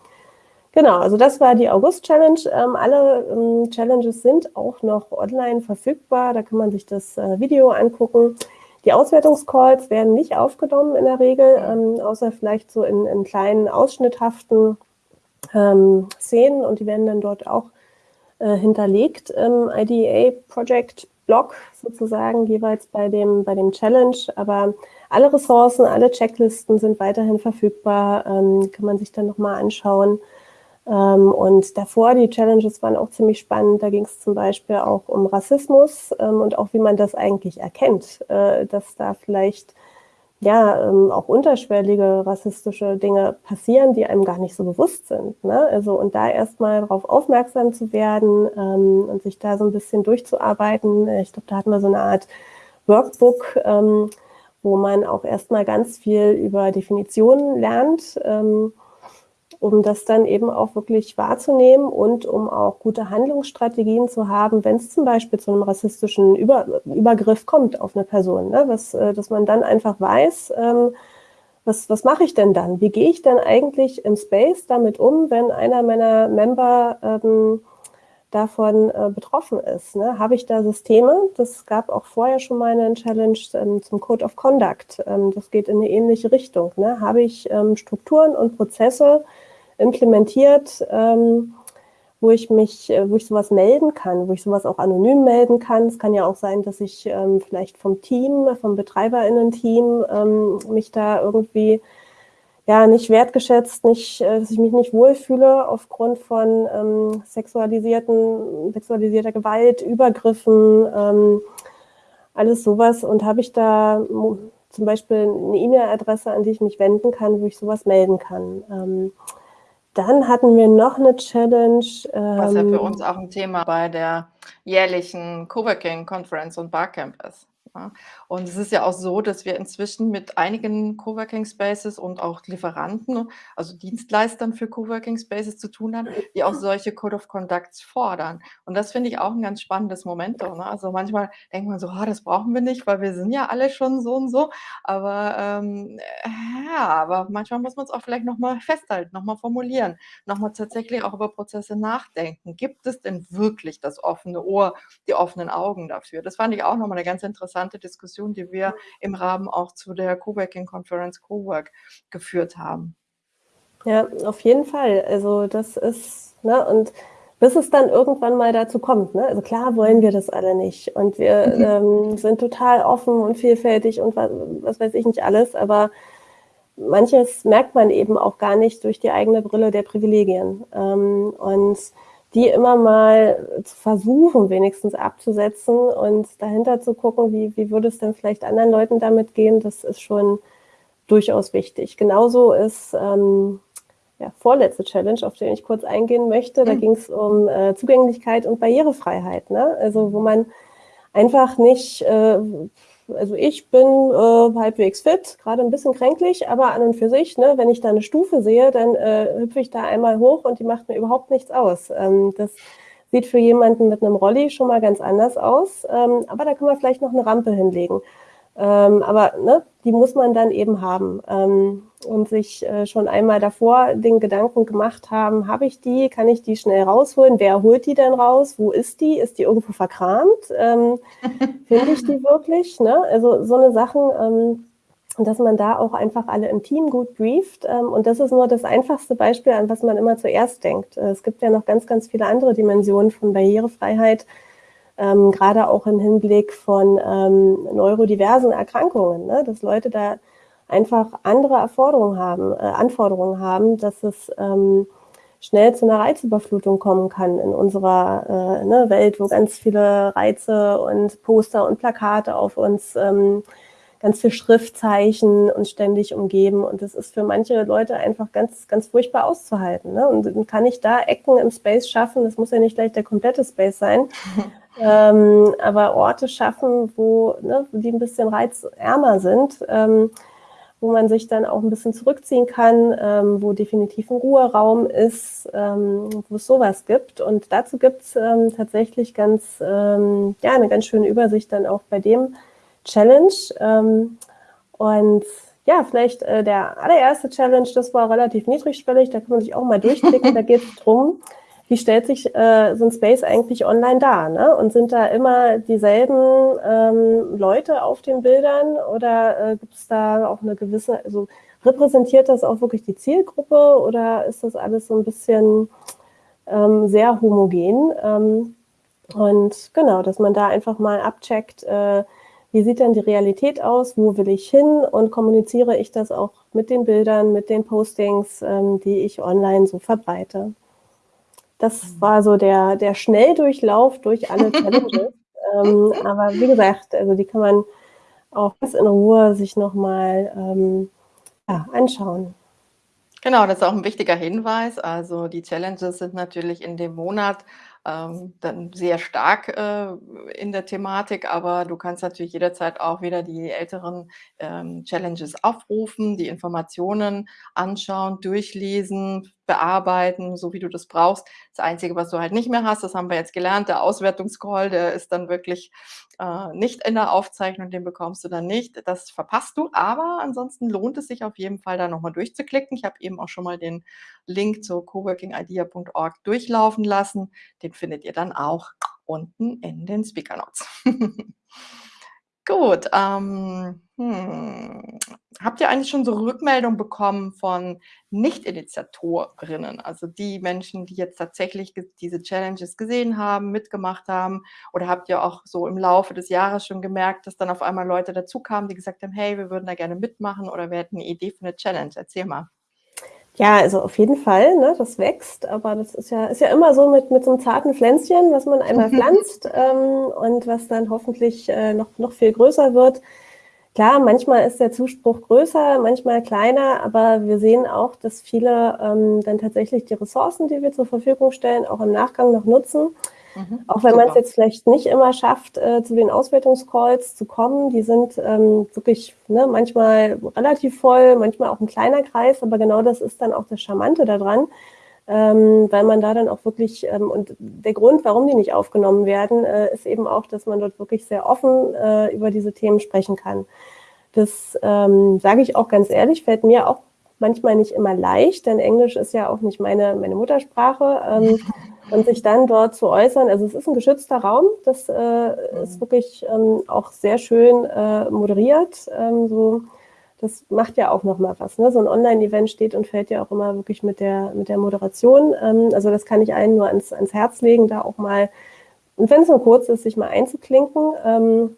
genau, also das war die August-Challenge. Ähm, alle ähm, Challenges sind auch noch online verfügbar, da kann man sich das äh, Video angucken. Die Auswertungscalls werden nicht aufgenommen in der Regel, ähm, außer vielleicht so in, in kleinen ausschnitthaften ähm, Szenen und die werden dann dort auch äh, hinterlegt im IDEA Project Blog sozusagen jeweils bei dem, bei dem Challenge. Aber alle Ressourcen, alle Checklisten sind weiterhin verfügbar, ähm, kann man sich dann nochmal anschauen. Ähm, und davor, die Challenges waren auch ziemlich spannend. Da ging es zum Beispiel auch um Rassismus ähm, und auch wie man das eigentlich erkennt, äh, dass da vielleicht ja ähm, auch unterschwellige rassistische Dinge passieren, die einem gar nicht so bewusst sind. Ne? Also und da erstmal darauf aufmerksam zu werden ähm, und sich da so ein bisschen durchzuarbeiten. Ich glaube, da hatten wir so eine Art Workbook, ähm, wo man auch erstmal ganz viel über Definitionen lernt. Ähm, um das dann eben auch wirklich wahrzunehmen und um auch gute Handlungsstrategien zu haben, wenn es zum Beispiel zu einem rassistischen Über Übergriff kommt auf eine Person, ne? was, äh, dass man dann einfach weiß, ähm, was, was mache ich denn dann? Wie gehe ich denn eigentlich im Space damit um, wenn einer meiner Member ähm, davon äh, betroffen ist? Ne? Habe ich da Systeme? Das gab auch vorher schon mal eine Challenge ähm, zum Code of Conduct. Ähm, das geht in eine ähnliche Richtung. Ne? Habe ich ähm, Strukturen und Prozesse, implementiert, ähm, wo ich mich, äh, wo ich sowas melden kann, wo ich sowas auch anonym melden kann. Es kann ja auch sein, dass ich ähm, vielleicht vom Team, vom BetreiberInnen-Team ähm, mich da irgendwie ja nicht wertgeschätzt, nicht, äh, dass ich mich nicht wohlfühle aufgrund von ähm, sexualisierten, sexualisierter Gewalt, Übergriffen, ähm, alles sowas. Und habe ich da zum Beispiel eine E-Mail-Adresse, an die ich mich wenden kann, wo ich sowas melden kann. Ähm, dann hatten wir noch eine Challenge. Was ja für ähm, uns auch ein Thema bei der jährlichen Coworking Conference und Barcamp ist. Ja. Und es ist ja auch so, dass wir inzwischen mit einigen Coworking Spaces und auch Lieferanten, also Dienstleistern für Coworking Spaces zu tun haben, die auch solche Code of Conducts fordern. Und das finde ich auch ein ganz spannendes Momentum. Ne? Also manchmal denkt man so, oh, das brauchen wir nicht, weil wir sind ja alle schon so und so. Aber ähm, ja, aber manchmal muss man es auch vielleicht nochmal festhalten, nochmal formulieren, nochmal tatsächlich auch über Prozesse nachdenken. Gibt es denn wirklich das offene Ohr, die offenen Augen dafür? Das fand ich auch nochmal eine ganz interessante interessante Diskussion, die wir im Rahmen auch zu der Coworking Conference Cowork geführt haben. Ja, auf jeden Fall. Also das ist, ne, und bis es dann irgendwann mal dazu kommt. Ne? Also klar wollen wir das alle nicht. Und wir mhm. ähm, sind total offen und vielfältig und was, was weiß ich nicht alles, aber manches merkt man eben auch gar nicht durch die eigene Brille der Privilegien. Ähm, und die immer mal zu versuchen, wenigstens abzusetzen und dahinter zu gucken, wie, wie würde es denn vielleicht anderen Leuten damit gehen, das ist schon durchaus wichtig. Genauso ist ähm, ja, vorletzte Challenge, auf den ich kurz eingehen möchte. Da mhm. ging es um äh, Zugänglichkeit und Barrierefreiheit. Ne? Also wo man einfach nicht, äh, also ich bin äh, halbwegs fit, gerade ein bisschen kränklich, aber an und für sich, ne, wenn ich da eine Stufe sehe, dann äh, hüpfe ich da einmal hoch und die macht mir überhaupt nichts aus. Ähm, das sieht für jemanden mit einem Rolli schon mal ganz anders aus, ähm, aber da kann man vielleicht noch eine Rampe hinlegen. Ähm, aber ne, die muss man dann eben haben ähm, und sich äh, schon einmal davor den Gedanken gemacht haben, habe ich die, kann ich die schnell rausholen? Wer holt die denn raus? Wo ist die? Ist die irgendwo verkramt? Ähm, Finde ich die wirklich? Ne? Also so eine Sachen, ähm, dass man da auch einfach alle im Team gut brieft. Ähm, und das ist nur das einfachste Beispiel, an was man immer zuerst denkt. Äh, es gibt ja noch ganz, ganz viele andere Dimensionen von Barrierefreiheit ähm, gerade auch im Hinblick von ähm, neurodiversen Erkrankungen, ne? dass Leute da einfach andere Erforderungen haben, äh, Anforderungen haben, dass es ähm, schnell zu einer Reizüberflutung kommen kann in unserer äh, ne, Welt, wo ganz viele Reize und Poster und Plakate auf uns, ähm, ganz viel Schriftzeichen uns ständig umgeben. Und das ist für manche Leute einfach ganz, ganz furchtbar auszuhalten. Ne? Und kann ich da Ecken im Space schaffen? Das muss ja nicht gleich der komplette Space sein, ähm, aber Orte schaffen, wo, ne, die ein bisschen reizärmer sind, ähm, wo man sich dann auch ein bisschen zurückziehen kann, ähm, wo definitiv ein Ruheraum ist, ähm, wo es sowas gibt. Und dazu gibt es ähm, tatsächlich ganz, ähm, ja, eine ganz schöne Übersicht dann auch bei dem Challenge. und ja, vielleicht äh, der allererste Challenge, das war relativ niedrigschwellig, da kann man sich auch mal durchklicken. da geht es darum, wie stellt sich äh, so ein Space eigentlich online dar? Ne? Und sind da immer dieselben ähm, Leute auf den Bildern oder äh, gibt es da auch eine gewisse, also repräsentiert das auch wirklich die Zielgruppe oder ist das alles so ein bisschen ähm, sehr homogen? Ähm, und genau, dass man da einfach mal abcheckt, äh, wie sieht denn die Realität aus, wo will ich hin und kommuniziere ich das auch mit den Bildern, mit den Postings, ähm, die ich online so verbreite. Das war so der, der Schnelldurchlauf durch alle Challenges. ähm, aber wie gesagt, also die kann man auch ganz in Ruhe sich nochmal ähm, ja, anschauen. Genau, das ist auch ein wichtiger Hinweis. Also die Challenges sind natürlich in dem Monat ähm, dann sehr stark äh, in der Thematik, aber du kannst natürlich jederzeit auch wieder die älteren ähm, Challenges aufrufen, die Informationen anschauen, durchlesen, bearbeiten, so wie du das brauchst. Das Einzige, was du halt nicht mehr hast, das haben wir jetzt gelernt, der Auswertungscall, der ist dann wirklich äh, nicht in der Aufzeichnung, den bekommst du dann nicht. Das verpasst du, aber ansonsten lohnt es sich auf jeden Fall, da nochmal durchzuklicken. Ich habe eben auch schon mal den Link zu coworkingidea.org durchlaufen lassen. Den findet ihr dann auch unten in den Speaker Notes. Gut, ähm, hm. Habt ihr eigentlich schon so Rückmeldungen bekommen von Nicht-Initiatorinnen, also die Menschen, die jetzt tatsächlich diese Challenges gesehen haben, mitgemacht haben? Oder habt ihr auch so im Laufe des Jahres schon gemerkt, dass dann auf einmal Leute dazukamen, die gesagt haben, hey, wir würden da gerne mitmachen oder wir hätten eine Idee für eine Challenge? Erzähl mal. Ja, also auf jeden Fall, ne, das wächst, aber das ist ja, ist ja immer so mit, mit so einem zarten Pflänzchen, was man einmal pflanzt ähm, und was dann hoffentlich äh, noch, noch viel größer wird. Klar, manchmal ist der Zuspruch größer, manchmal kleiner, aber wir sehen auch, dass viele ähm, dann tatsächlich die Ressourcen, die wir zur Verfügung stellen, auch im Nachgang noch nutzen. Mhm, auch wenn man es jetzt vielleicht nicht immer schafft, äh, zu den Auswertungscalls zu kommen. Die sind ähm, wirklich ne, manchmal relativ voll, manchmal auch ein kleiner Kreis, aber genau das ist dann auch das Charmante daran, ähm, weil man da dann auch wirklich, ähm, und der Grund, warum die nicht aufgenommen werden, äh, ist eben auch, dass man dort wirklich sehr offen äh, über diese Themen sprechen kann. Das ähm, sage ich auch ganz ehrlich, fällt mir auch manchmal nicht immer leicht, denn Englisch ist ja auch nicht meine, meine Muttersprache. Ähm, und sich dann dort zu äußern. Also es ist ein geschützter Raum, das äh, ist mhm. wirklich ähm, auch sehr schön äh, moderiert. Ähm, so, das macht ja auch nochmal was. Ne? So ein Online-Event steht und fällt ja auch immer wirklich mit der, mit der Moderation. Ähm, also das kann ich allen nur ans, ans Herz legen, da auch mal, und wenn es nur kurz ist, sich mal einzuklinken. Ähm,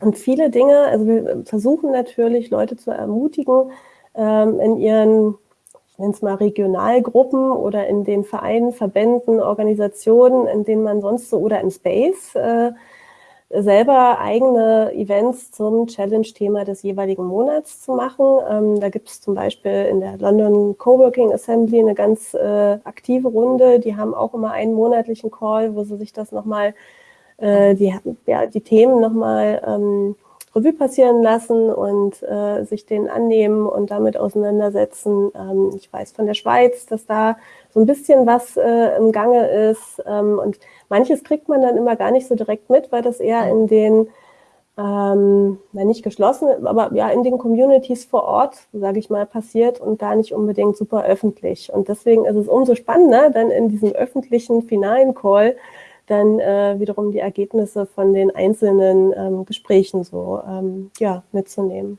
und viele Dinge, also wir versuchen natürlich, Leute zu ermutigen, ähm, in ihren nenne es mal Regionalgruppen oder in den Vereinen, Verbänden, Organisationen, in denen man sonst so oder in Space äh, selber eigene Events zum Challenge-Thema des jeweiligen Monats zu machen. Ähm, da gibt es zum Beispiel in der London Coworking Assembly eine ganz äh, aktive Runde. Die haben auch immer einen monatlichen Call, wo sie sich das nochmal äh, die, ja, die Themen nochmal ähm, Revue passieren lassen und äh, sich denen annehmen und damit auseinandersetzen. Ähm, ich weiß von der Schweiz, dass da so ein bisschen was äh, im Gange ist ähm, und manches kriegt man dann immer gar nicht so direkt mit, weil das eher in den ähm, nicht geschlossen, aber ja in den Communities vor Ort, sage ich mal, passiert und gar nicht unbedingt super öffentlich. Und deswegen ist es umso spannender, dann in diesem öffentlichen finalen Call dann äh, wiederum die Ergebnisse von den einzelnen ähm, Gesprächen so ähm, ja, mitzunehmen.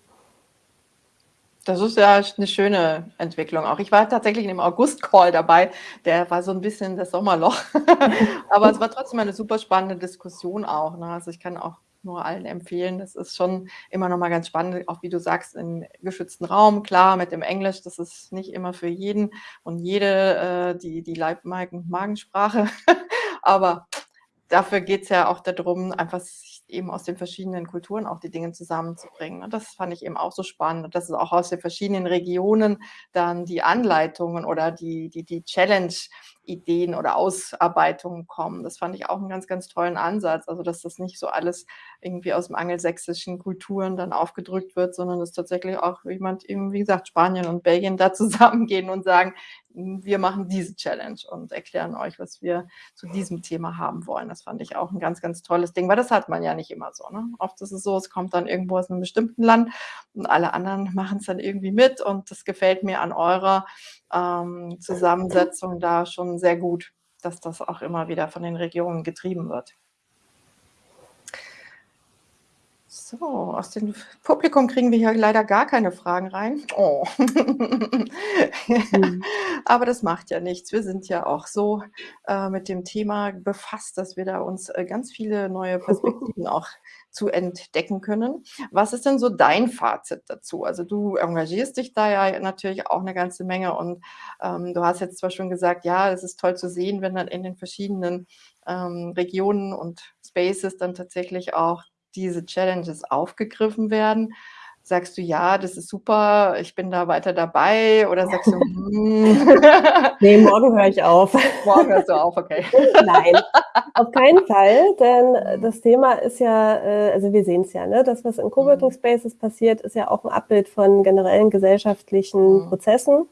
Das ist ja eine schöne Entwicklung auch. Ich war tatsächlich im August-Call dabei, der war so ein bisschen das Sommerloch. Aber es war trotzdem eine super spannende Diskussion auch. Ne? Also ich kann auch nur allen empfehlen. Das ist schon immer noch mal ganz spannend, auch wie du sagst, im geschützten Raum. Klar, mit dem Englisch, das ist nicht immer für jeden und jede äh, die, die Leib-Magensprache. Aber dafür geht es ja auch darum, einfach eben aus den verschiedenen Kulturen auch die Dinge zusammenzubringen. Und das fand ich eben auch so spannend. Und dass es auch aus den verschiedenen Regionen dann die Anleitungen oder die, die, die Challenge Ideen oder Ausarbeitungen kommen. Das fand ich auch einen ganz, ganz tollen Ansatz. Also, dass das nicht so alles irgendwie aus dem angelsächsischen Kulturen dann aufgedrückt wird, sondern dass tatsächlich auch jemand eben, wie gesagt, Spanien und Belgien da zusammengehen und sagen, wir machen diese Challenge und erklären euch, was wir zu diesem Thema haben wollen. Das fand ich auch ein ganz, ganz tolles Ding, weil das hat man ja nicht immer so. Ne? Oft ist es so, es kommt dann irgendwo aus einem bestimmten Land und alle anderen machen es dann irgendwie mit und das gefällt mir an eurer ähm, Zusammensetzung da schon sehr gut, dass das auch immer wieder von den Regionen getrieben wird. So, aus dem Publikum kriegen wir hier leider gar keine Fragen rein. Oh. mhm. Aber das macht ja nichts. Wir sind ja auch so äh, mit dem Thema befasst, dass wir da uns äh, ganz viele neue Perspektiven auch zu entdecken können. Was ist denn so dein Fazit dazu? Also du engagierst dich da ja natürlich auch eine ganze Menge und ähm, du hast jetzt zwar schon gesagt, ja, es ist toll zu sehen, wenn dann in den verschiedenen ähm, Regionen und Spaces dann tatsächlich auch diese Challenges aufgegriffen werden? Sagst du, ja, das ist super, ich bin da weiter dabei? Oder sagst du, hm. nee, morgen höre ich auf. Morgen hörst du auf, okay. Nein, auf keinen Fall, denn das Thema ist ja, äh, also wir sehen es ja, ne? das, was in Coworking mhm. Spaces passiert, ist ja auch ein Abbild von generellen gesellschaftlichen mhm. Prozessen.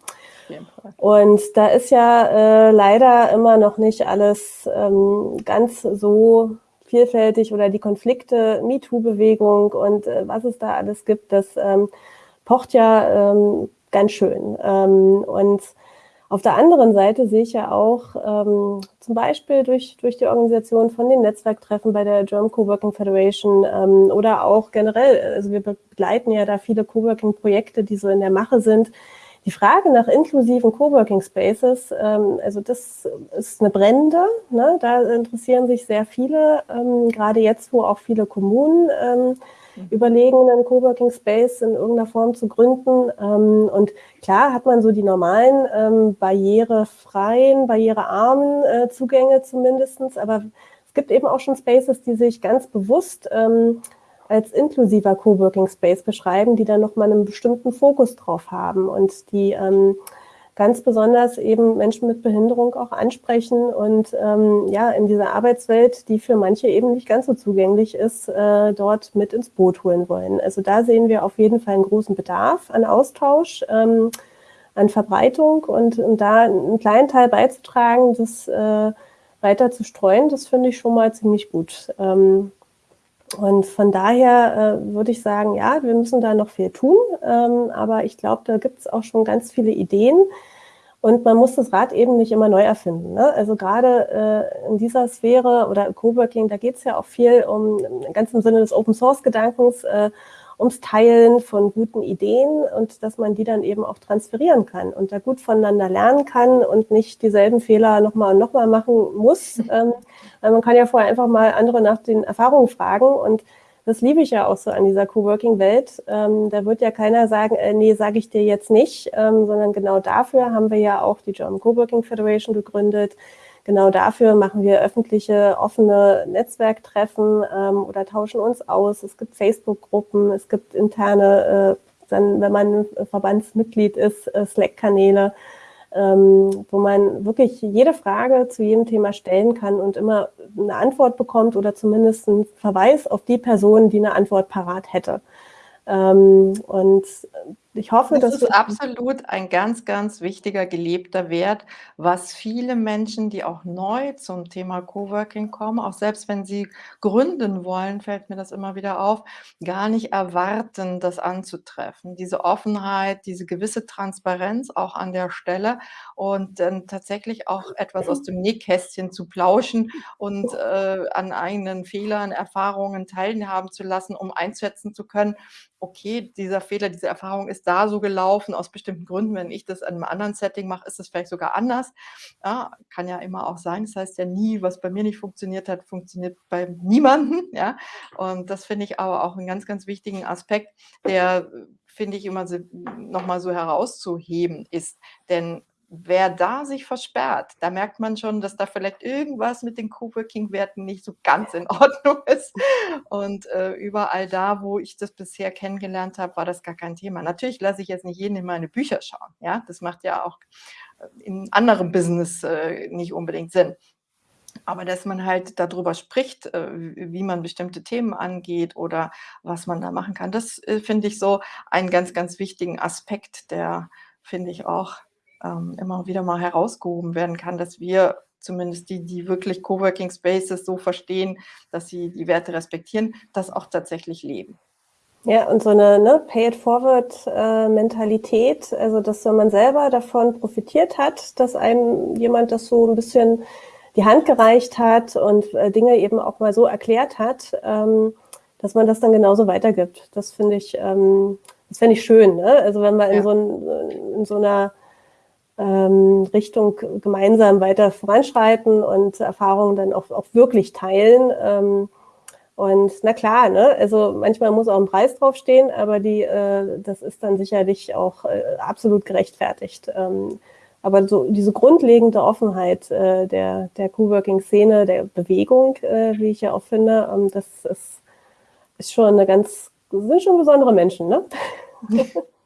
Und da ist ja äh, leider immer noch nicht alles ähm, ganz so vielfältig oder die Konflikte, MeToo-Bewegung und äh, was es da alles gibt, das ähm, pocht ja ähm, ganz schön. Ähm, und auf der anderen Seite sehe ich ja auch ähm, zum Beispiel durch, durch die Organisation von den Netzwerktreffen bei der German Coworking Federation ähm, oder auch generell, also wir begleiten ja da viele Coworking-Projekte, die so in der Mache sind, die Frage nach inklusiven Coworking Spaces, ähm, also das ist eine brennende. Ne? Da interessieren sich sehr viele, ähm, gerade jetzt, wo auch viele Kommunen ähm, mhm. überlegen, einen Coworking Space in irgendeiner Form zu gründen. Ähm, und klar hat man so die normalen ähm, barrierefreien, barrierearmen äh, Zugänge zumindestens, aber es gibt eben auch schon Spaces, die sich ganz bewusst ähm, als inklusiver Coworking Space beschreiben, die dann nochmal einen bestimmten Fokus drauf haben und die ähm, ganz besonders eben Menschen mit Behinderung auch ansprechen und ähm, ja, in dieser Arbeitswelt, die für manche eben nicht ganz so zugänglich ist, äh, dort mit ins Boot holen wollen. Also da sehen wir auf jeden Fall einen großen Bedarf an Austausch, ähm, an Verbreitung und, und da einen kleinen Teil beizutragen, das äh, weiter zu streuen, das finde ich schon mal ziemlich gut. Ähm, und von daher äh, würde ich sagen, ja, wir müssen da noch viel tun, ähm, aber ich glaube, da gibt es auch schon ganz viele Ideen und man muss das Rad eben nicht immer neu erfinden. Ne? Also gerade äh, in dieser Sphäre oder Coworking, da geht es ja auch viel um, ganz im Sinne des Open-Source-Gedankens, äh, ums Teilen von guten Ideen und dass man die dann eben auch transferieren kann und da gut voneinander lernen kann und nicht dieselben Fehler nochmal und nochmal machen muss. Mhm. Ähm, weil man kann ja vorher einfach mal andere nach den Erfahrungen fragen und das liebe ich ja auch so an dieser Coworking-Welt. Ähm, da wird ja keiner sagen, äh, nee, sage ich dir jetzt nicht, ähm, sondern genau dafür haben wir ja auch die German Coworking Federation gegründet, Genau dafür machen wir öffentliche, offene Netzwerktreffen ähm, oder tauschen uns aus. Es gibt Facebook-Gruppen, es gibt interne, äh, dann, wenn man Verbandsmitglied ist, äh, Slack-Kanäle. ähm, wo man wirklich jede Frage zu jedem Thema stellen kann und immer eine Antwort bekommt oder zumindest einen Verweis auf die Person, die eine Antwort parat hätte. Ähm, und ich hoffe, das dass ist absolut ein ganz, ganz wichtiger gelebter Wert, was viele Menschen, die auch neu zum Thema Coworking kommen, auch selbst wenn sie gründen wollen, fällt mir das immer wieder auf, gar nicht erwarten, das anzutreffen. Diese Offenheit, diese gewisse Transparenz auch an der Stelle und dann tatsächlich auch etwas aus dem Nähkästchen zu plauschen und äh, an eigenen Fehlern, Erfahrungen teilhaben zu lassen, um einschätzen zu können, okay, dieser Fehler, diese Erfahrung ist da so gelaufen aus bestimmten Gründen. Wenn ich das in einem anderen Setting mache, ist es vielleicht sogar anders. Ja, kann ja immer auch sein. Das heißt ja nie, was bei mir nicht funktioniert hat, funktioniert bei niemandem. Ja, und das finde ich aber auch einen ganz, ganz wichtigen Aspekt, der finde ich immer nochmal so herauszuheben ist. Denn wer da sich versperrt, da merkt man schon, dass da vielleicht irgendwas mit den Coworking-Werten nicht so ganz in Ordnung ist. Und äh, überall da, wo ich das bisher kennengelernt habe, war das gar kein Thema. Natürlich lasse ich jetzt nicht jeden in meine Bücher schauen. Ja, das macht ja auch äh, in anderem Business äh, nicht unbedingt Sinn. Aber dass man halt darüber spricht, äh, wie man bestimmte Themen angeht oder was man da machen kann, das äh, finde ich so einen ganz, ganz wichtigen Aspekt, der finde ich auch ähm, immer wieder mal herausgehoben werden kann, dass wir zumindest die, die wirklich Coworking Spaces so verstehen, dass sie die Werte respektieren, das auch tatsächlich leben. Ja, und so eine ne, Pay-it-forward-Mentalität, äh, also dass wenn man selber davon profitiert hat, dass einem jemand das so ein bisschen die Hand gereicht hat und äh, Dinge eben auch mal so erklärt hat, ähm, dass man das dann genauso weitergibt. Das finde ich, ähm, das finde ich schön. Ne? Also wenn man ja. in, so ein, in so einer Richtung gemeinsam weiter voranschreiten und Erfahrungen dann auch, auch wirklich teilen. Ähm, und na klar, ne, also manchmal muss auch ein Preis draufstehen, aber die, äh, das ist dann sicherlich auch äh, absolut gerechtfertigt. Ähm, aber so diese grundlegende Offenheit äh, der, der Coworking-Szene, der Bewegung, wie ich ja auch finde, ähm, das ist, ist schon eine ganz, sind schon besondere Menschen, ne?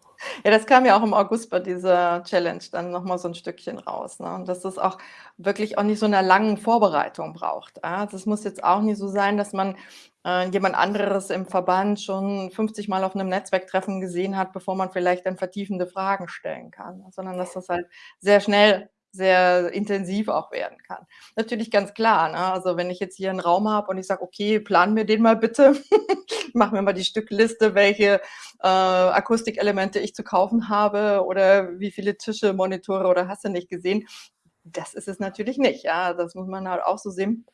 Ja, das kam ja auch im August bei dieser Challenge dann nochmal so ein Stückchen raus, ne? Und dass das auch wirklich auch nicht so eine langen Vorbereitung braucht, ja? Das muss jetzt auch nicht so sein, dass man, äh, jemand anderes im Verband schon 50 Mal auf einem Netzwerktreffen gesehen hat, bevor man vielleicht dann vertiefende Fragen stellen kann, sondern dass das halt sehr schnell sehr intensiv auch werden kann. Natürlich ganz klar, ne? also wenn ich jetzt hier einen Raum habe und ich sage, okay, plan mir den mal bitte, mach mir mal die Stückliste, welche äh, Akustikelemente ich zu kaufen habe oder wie viele Tische, Monitore oder hast du nicht gesehen. Das ist es natürlich nicht, ja, das muss man halt auch so sehen.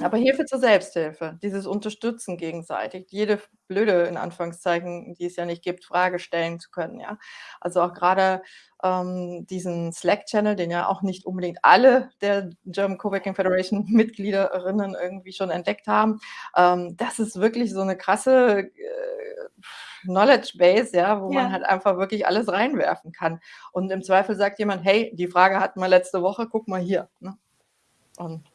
Aber Hilfe zur Selbsthilfe, dieses Unterstützen gegenseitig, jede blöde, in Anführungszeichen, die es ja nicht gibt, Frage stellen zu können, ja. Also auch gerade ähm, diesen Slack-Channel, den ja auch nicht unbedingt alle der German Coworking Federation Mitgliederinnen irgendwie schon entdeckt haben. Ähm, das ist wirklich so eine krasse äh, Knowledge Base, ja, wo ja. man halt einfach wirklich alles reinwerfen kann. Und im Zweifel sagt jemand, hey, die Frage hatten wir letzte Woche, guck mal hier. Ne? Und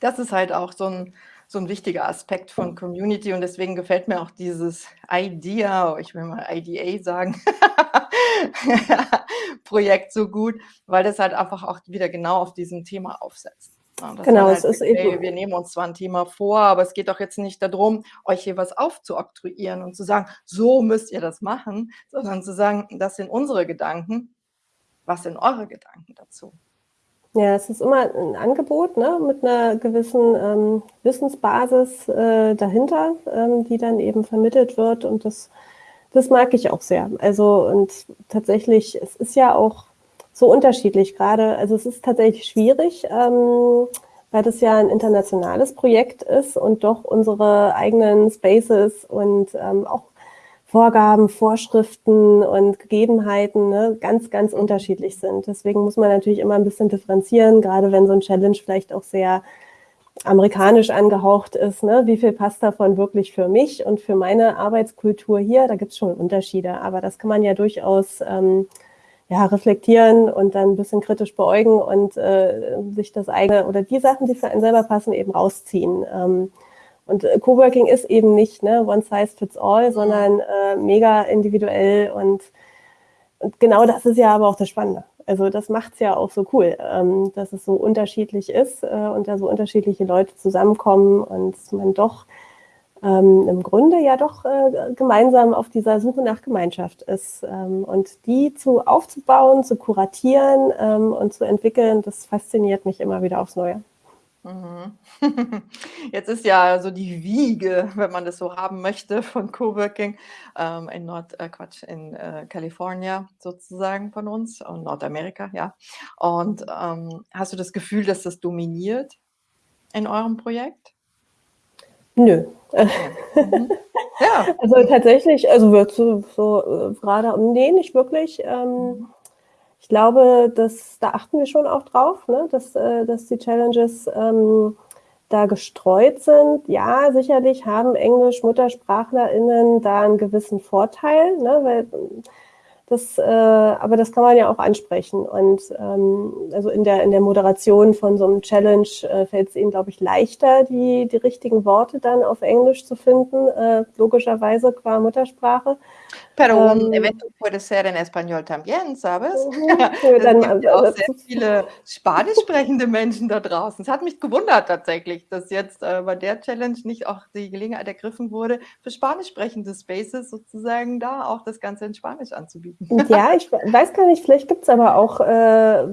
das ist halt auch so ein, so ein wichtiger Aspekt von Community und deswegen gefällt mir auch dieses Idea, ich will mal IDA sagen, Projekt so gut, weil das halt einfach auch wieder genau auf diesem Thema aufsetzt. Ja, genau, halt, es ist okay, eben. Wir nehmen uns zwar ein Thema vor, aber es geht doch jetzt nicht darum, euch hier was aufzuoktroyieren und zu sagen, so müsst ihr das machen, sondern zu sagen, das sind unsere Gedanken. Was sind eure Gedanken dazu? Ja, es ist immer ein Angebot ne, mit einer gewissen ähm, Wissensbasis äh, dahinter, ähm, die dann eben vermittelt wird. Und das, das mag ich auch sehr. Also und tatsächlich, es ist ja auch so unterschiedlich gerade. Also es ist tatsächlich schwierig, ähm, weil das ja ein internationales Projekt ist und doch unsere eigenen Spaces und ähm, auch Vorgaben, Vorschriften und Gegebenheiten ne, ganz, ganz unterschiedlich sind. Deswegen muss man natürlich immer ein bisschen differenzieren, gerade wenn so ein Challenge vielleicht auch sehr amerikanisch angehaucht ist. Ne? Wie viel passt davon wirklich für mich und für meine Arbeitskultur hier? Da gibt es schon Unterschiede, aber das kann man ja durchaus ähm, ja, reflektieren und dann ein bisschen kritisch beäugen und äh, sich das eigene oder die Sachen, die für einen selber passen, eben rausziehen. Ähm, und äh, Coworking ist eben nicht ne, one size fits all, sondern äh, mega individuell und, und genau das ist ja aber auch das Spannende. Also das macht es ja auch so cool, ähm, dass es so unterschiedlich ist äh, und da so unterschiedliche Leute zusammenkommen und man doch ähm, im Grunde ja doch äh, gemeinsam auf dieser Suche nach Gemeinschaft ist. Ähm, und die zu aufzubauen, zu kuratieren ähm, und zu entwickeln, das fasziniert mich immer wieder aufs Neue. Mhm. Jetzt ist ja so die Wiege, wenn man das so haben möchte, von Coworking ähm, in Nord, äh, Quatsch, in äh, Kalifornien sozusagen von uns und Nordamerika, ja. Und ähm, hast du das Gefühl, dass das dominiert in eurem Projekt? Nö. Mhm. Ja. Also tatsächlich, also wird so, so äh, gerade, nee, nicht wirklich. Ähm, Mhm. Ich glaube, dass, da achten wir schon auch drauf, ne? dass, äh, dass die Challenges ähm, da gestreut sind. Ja, sicherlich haben Englisch-MuttersprachlerInnen da einen gewissen Vorteil, ne? weil das, äh, aber das kann man ja auch ansprechen. Und ähm, also in der, in der Moderation von so einem Challenge äh, fällt es ihnen, glaube ich, leichter, die, die richtigen Worte dann auf Englisch zu finden, äh, logischerweise qua Muttersprache. Pero un Ähm, evento puede ser en español también, ¿sabes? Mhm. Es Dann, gibt ja auch also, sehr viele spanisch sprechende Menschen da draußen. Es hat mich gewundert tatsächlich, dass jetzt äh, bei der Challenge nicht auch die Gelegenheit ergriffen wurde, für spanisch sprechende Spaces sozusagen da auch das Ganze in Spanisch anzubieten. Ja, ich weiß gar nicht, vielleicht gibt es aber auch, äh,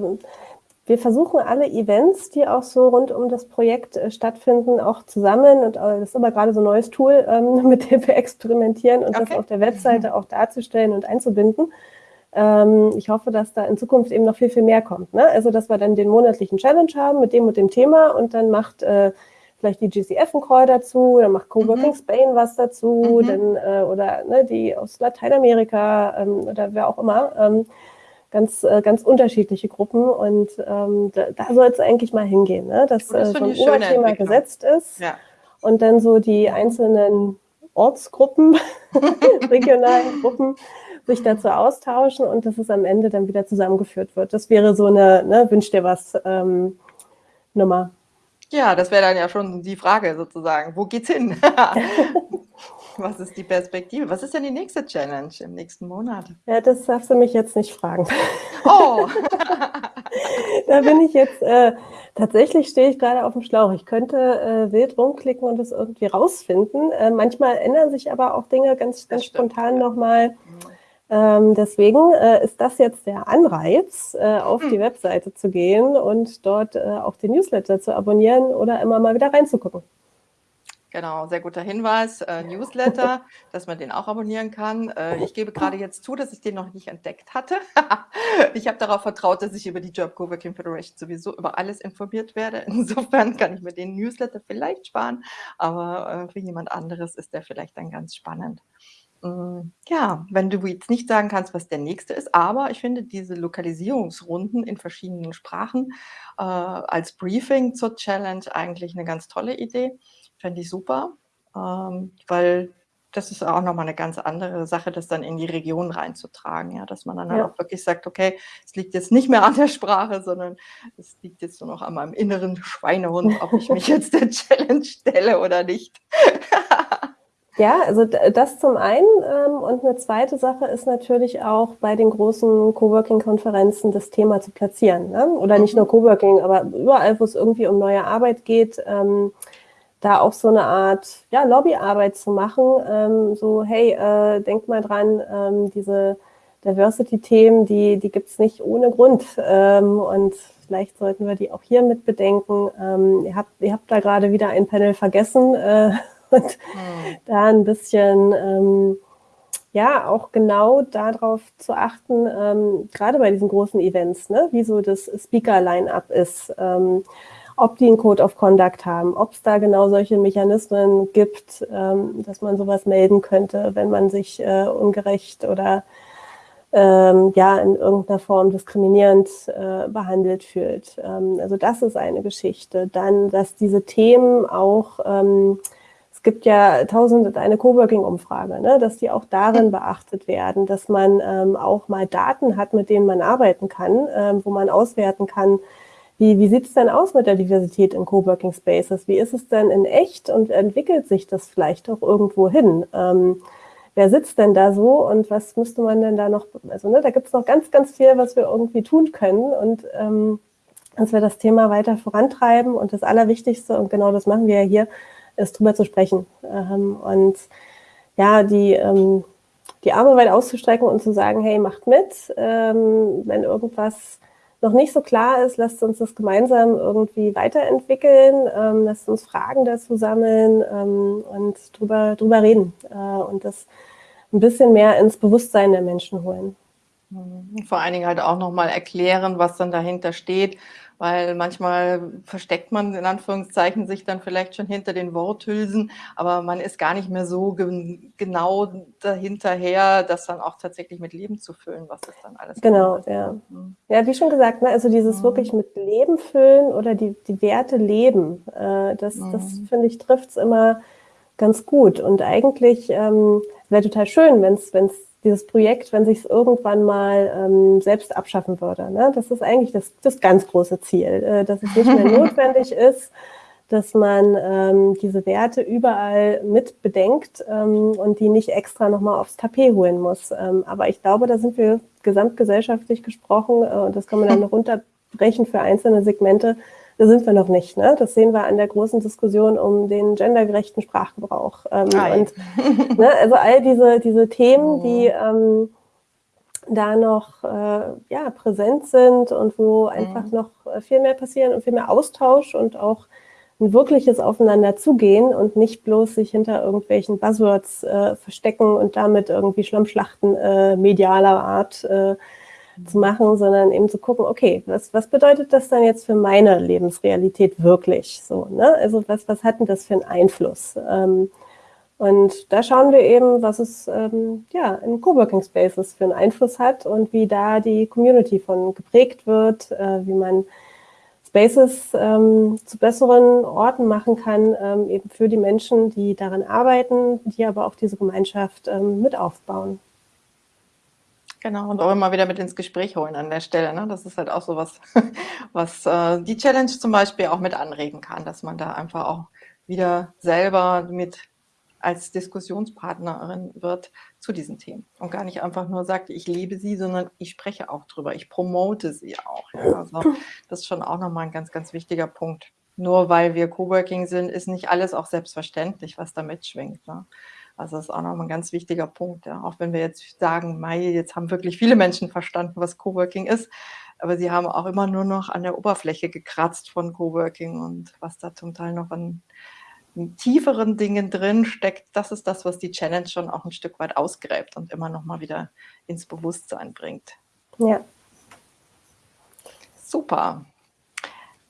wir versuchen alle Events, die auch so rund um das Projekt äh, stattfinden, auch zusammen. Und äh, das ist aber gerade so ein neues Tool, ähm, mit dem wir experimentieren und das Okay. auf der Webseite auch darzustellen und einzubinden. Ähm, ich hoffe, dass da in Zukunft eben noch viel, viel mehr kommt. Ne? Also, dass wir dann den monatlichen Challenge haben mit dem und dem Thema und dann macht äh, vielleicht die GCF einen Call dazu, dann macht Coworking Mhm. Spain was dazu, Mhm. dann, äh, oder ne, die aus Lateinamerika ähm, oder wer auch immer. Ganz, äh, ganz unterschiedliche Gruppen und ähm, da, da soll es eigentlich mal hingehen, ne? dass Oh, das äh, so ein Oberthema gesetzt ist Ja. und dann so die einzelnen Ortsgruppen, regionalen Gruppen sich dazu austauschen und dass es am Ende dann wieder zusammengeführt wird. Das wäre so eine ne, Wünsch dir was ähm, Nummer. Ja, das wäre dann ja schon die Frage sozusagen. Wo geht's hin? Was ist die Perspektive? Was ist denn die nächste Challenge im nächsten Monat? Ja, das darfst du mich jetzt nicht fragen. Oh! da bin ich jetzt, äh, tatsächlich stehe ich gerade auf dem Schlauch. Ich könnte äh, wild rumklicken und es irgendwie rausfinden. Äh, manchmal ändern sich aber auch Dinge ganz, ganz spontan nochmal. Ähm, deswegen äh, ist das jetzt der Anreiz, äh, auf Hm. die Webseite zu gehen und dort äh, auch den Newsletter zu abonnieren oder immer mal wieder reinzugucken. Genau, sehr guter Hinweis. Äh, Newsletter, dass man den auch abonnieren kann. Äh, ich gebe gerade jetzt zu, dass ich den noch nicht entdeckt hatte. ich habe darauf vertraut, dass ich über die Job Coworking Federation sowieso über alles informiert werde. Insofern kann ich mir den Newsletter vielleicht sparen, aber äh, für jemand anderes ist der vielleicht dann ganz spannend. Mm, Ja, wenn du jetzt nicht sagen kannst, was der nächste ist, aber ich finde diese Lokalisierungsrunden in verschiedenen Sprachen äh, als Briefing zur Challenge eigentlich eine ganz tolle Idee. Fände ich super, ähm, weil das ist auch nochmal eine ganz andere Sache, das dann in die Region reinzutragen, ja, dass man dann halt Ja. auch wirklich sagt, okay, es liegt jetzt nicht mehr an der Sprache, sondern es liegt jetzt nur noch an meinem inneren Schweinehund, ob ich mich jetzt der Challenge stelle oder nicht. Ja, also das zum einen. Ähm, und eine zweite Sache ist natürlich auch bei den großen Coworking-Konferenzen das Thema zu platzieren. Ne? Oder nicht Mhm. nur Coworking, aber überall, wo es irgendwie um neue Arbeit geht, ähm, da auch so eine Art ja, Lobbyarbeit zu machen. Ähm, so, hey, äh, denkt mal dran, ähm, diese Diversity-Themen, die, die gibt es nicht ohne Grund. Ähm, und vielleicht sollten wir die auch hier mit bedenken. Ähm, ihr, habt, ihr habt da gerade wieder ein Panel vergessen. Äh, und Hm. da ein bisschen, ähm, ja, auch genau darauf zu achten, ähm, gerade bei diesen großen Events, ne, wie so das Speaker-Line-Up ist, ähm, ob die einen Code of Conduct haben, ob es da genau solche Mechanismen gibt, ähm, dass man sowas melden könnte, wenn man sich äh, ungerecht oder ähm, ja in irgendeiner Form diskriminierend äh, behandelt fühlt. Ähm, also das ist eine Geschichte. Dann, dass diese Themen auch ähm, es gibt ja tausend und eine Coworking-Umfrage, ne, dass die auch darin beachtet werden, dass man ähm, auch mal Daten hat, mit denen man arbeiten kann, ähm, wo man auswerten kann, wie, wie sieht es denn aus mit der Diversität in Coworking Spaces? Wie ist es denn in echt und entwickelt sich das vielleicht auch irgendwo hin? Ähm, wer sitzt denn da so und was müsste man denn da noch, also ne, da gibt es noch ganz, ganz viel, was wir irgendwie tun können und ähm, dass wir das Thema weiter vorantreiben und das Allerwichtigste, und genau das machen wir ja hier, ist drüber zu sprechen. Ähm, und ja, die, ähm, die Arme weit auszustrecken und zu sagen, hey, macht mit, ähm, wenn irgendwas noch nicht so klar ist, lasst uns das gemeinsam irgendwie weiterentwickeln, ähm, lasst uns Fragen dazu sammeln ähm, und drüber, drüber reden äh, und das ein bisschen mehr ins Bewusstsein der Menschen holen. Vor allen Dingen halt auch nochmal erklären, was dann dahinter steht weil manchmal versteckt man in Anführungszeichen sich dann vielleicht schon hinter den Worthülsen, aber man ist gar nicht mehr so ge genau dahinterher, das dann auch tatsächlich mit Leben zu füllen, was ist dann alles. Genau, ja. Mhm. Ja, wie schon gesagt, ne, also dieses mhm. wirklich mit Leben füllen oder die, die Werte leben, äh, das, mhm. das finde ich trifft es immer ganz gut und eigentlich ähm, wäre total schön, wenn es dieses Projekt, wenn sich es irgendwann mal ähm, selbst abschaffen würde. Ne? Das ist eigentlich das, das ganz große Ziel, äh, dass es nicht mehr notwendig ist, dass man ähm, diese Werte überall mit bedenkt ähm, und die nicht extra nochmal aufs Tapet holen muss. Ähm, aber ich glaube, da sind wir gesamtgesellschaftlich gesprochen, äh, und das kann man dann noch runterbrechen für einzelne Segmente, da sind wir noch nicht. Ne? Das sehen wir an der großen Diskussion um den gendergerechten Sprachgebrauch. Ähm, und, ne, also all diese, diese Themen, oh. die ähm, da noch äh, ja, präsent sind und wo einfach mhm. noch viel mehr passieren und viel mehr Austausch und auch ein wirkliches Aufeinander zugehen und nicht bloß sich hinter irgendwelchen Buzzwords äh, verstecken und damit irgendwie Schlammschlachten äh, medialer Art äh, zu machen, sondern eben zu gucken, okay, was, was bedeutet das dann jetzt für meine Lebensrealität wirklich? So, ne? Also was, was hat denn das für einen Einfluss? Ähm, und da schauen wir eben, was es ähm, ja, in Coworking Spaces für einen Einfluss hat und wie da die Community von geprägt wird, äh, wie man Spaces ähm, zu besseren Orten machen kann, ähm, eben für die Menschen, die daran arbeiten, die aber auch diese Gemeinschaft ähm, mit aufbauen. Genau, und auch immer wieder mit ins Gespräch holen an der Stelle. Ne? Das ist halt auch so was, was äh, die Challenge zum Beispiel auch mit anregen kann, dass man da einfach auch wieder selber mit als Diskussionspartnerin wird zu diesen Themen und gar nicht einfach nur sagt, ich liebe sie, sondern ich spreche auch drüber, ich promote sie auch. Ja? Also das ist schon auch nochmal ein ganz, ganz wichtiger Punkt. Nur weil wir Coworking sind, ist nicht alles auch selbstverständlich, was da mitschwingt. Ne? Also das ist auch nochmal ein ganz wichtiger Punkt. Ja. Auch wenn wir jetzt sagen, Mai, jetzt haben wirklich viele Menschen verstanden, was Coworking ist, aber sie haben auch immer nur noch an der Oberfläche gekratzt von Coworking und was da zum Teil noch an tieferen Dingen drin steckt, das ist das, was die Challenge schon auch ein Stück weit ausgräbt und immer noch mal wieder ins Bewusstsein bringt. Ja. Super.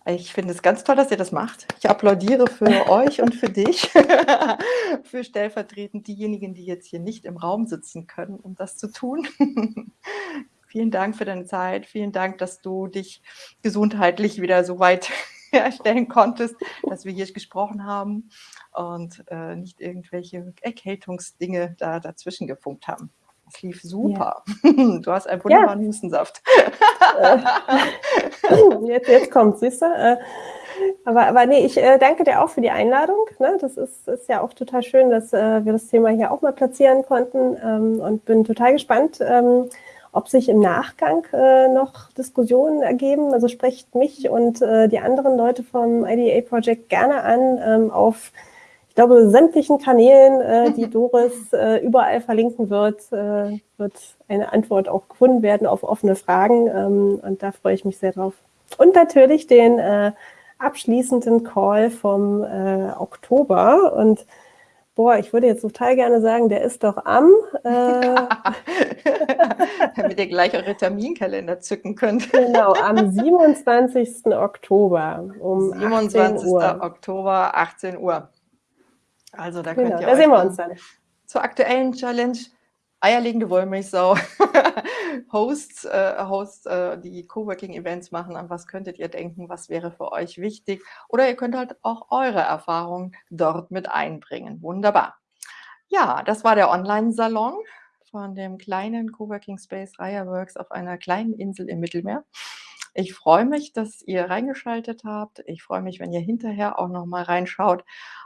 Ich finde es ganz toll, dass ihr das macht. Ich applaudiere für euch und für dich, für stellvertretend diejenigen, die jetzt hier nicht im Raum sitzen können, um das zu tun. Vielen Dank für deine Zeit. Vielen Dank, dass du dich gesundheitlich wieder so weit herstellen konntest, dass wir hier gesprochen haben und äh, nicht irgendwelche Erkältungsdinge da dazwischen gefunkt haben. Das lief super. Ja. Du hast einen wunderbaren ja. Hustensaft. Äh, jetzt, jetzt kommt, siehst du? Äh, aber, aber nee, ich äh, danke dir auch für die Einladung. Ne? Das ist, ist ja auch total schön, dass wir das Thema hier auch mal platzieren konnten ähm, und bin total gespannt, ähm, ob sich im Nachgang noch Diskussionen ergeben. Also sprecht mich und die anderen Leute vom IDA Project gerne an ähm, auf ich glaube, sämtlichen Kanälen, äh, die Doris äh, überall verlinken wird, äh, wird eine Antwort auch gefunden werden auf offene Fragen. Ähm, und da freue ich mich sehr drauf. Und natürlich den äh, abschließenden Call vom äh, Oktober. Und boah, ich würde jetzt total gerne sagen, der ist doch am. Äh, Damit ihr gleich eure Terminkalender zücken könnt. genau, am 27. Oktober um 27. Uhr. Oktober, 18 Uhr. Also da könnt genau, ihr da sehen wir uns dann. Zur aktuellen Challenge eierlegende Wollmilchsau Hosts, äh, Hosts äh, die Coworking-Events machen. An was könntet ihr denken? Was wäre für euch wichtig? Oder ihr könnt halt auch eure Erfahrungen dort mit einbringen. Wunderbar. Ja, das war der Online-Salon von dem kleinen Coworking Space Raya Works auf einer kleinen Insel im Mittelmeer. Ich freue mich, dass ihr reingeschaltet habt. Ich freue mich, wenn ihr hinterher auch noch mal reinschaut.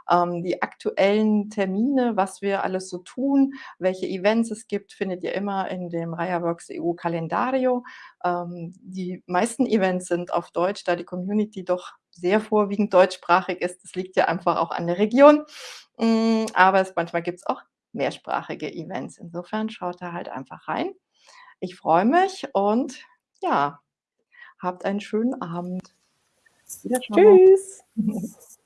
Ähm, die aktuellen Termine, was wir alles so tun, welche Events es gibt, findet ihr immer in dem Reiherworks EU Kalendario. Ähm, die meisten Events sind auf Deutsch, da die Community doch sehr vorwiegend deutschsprachig ist. Das liegt ja einfach auch an der Region. Hm, aber es manchmal gibt's auch mehrsprachige Events. Insofern schaut da halt einfach rein. Ich freue mich und ja, habt einen schönen Abend. Tschüss.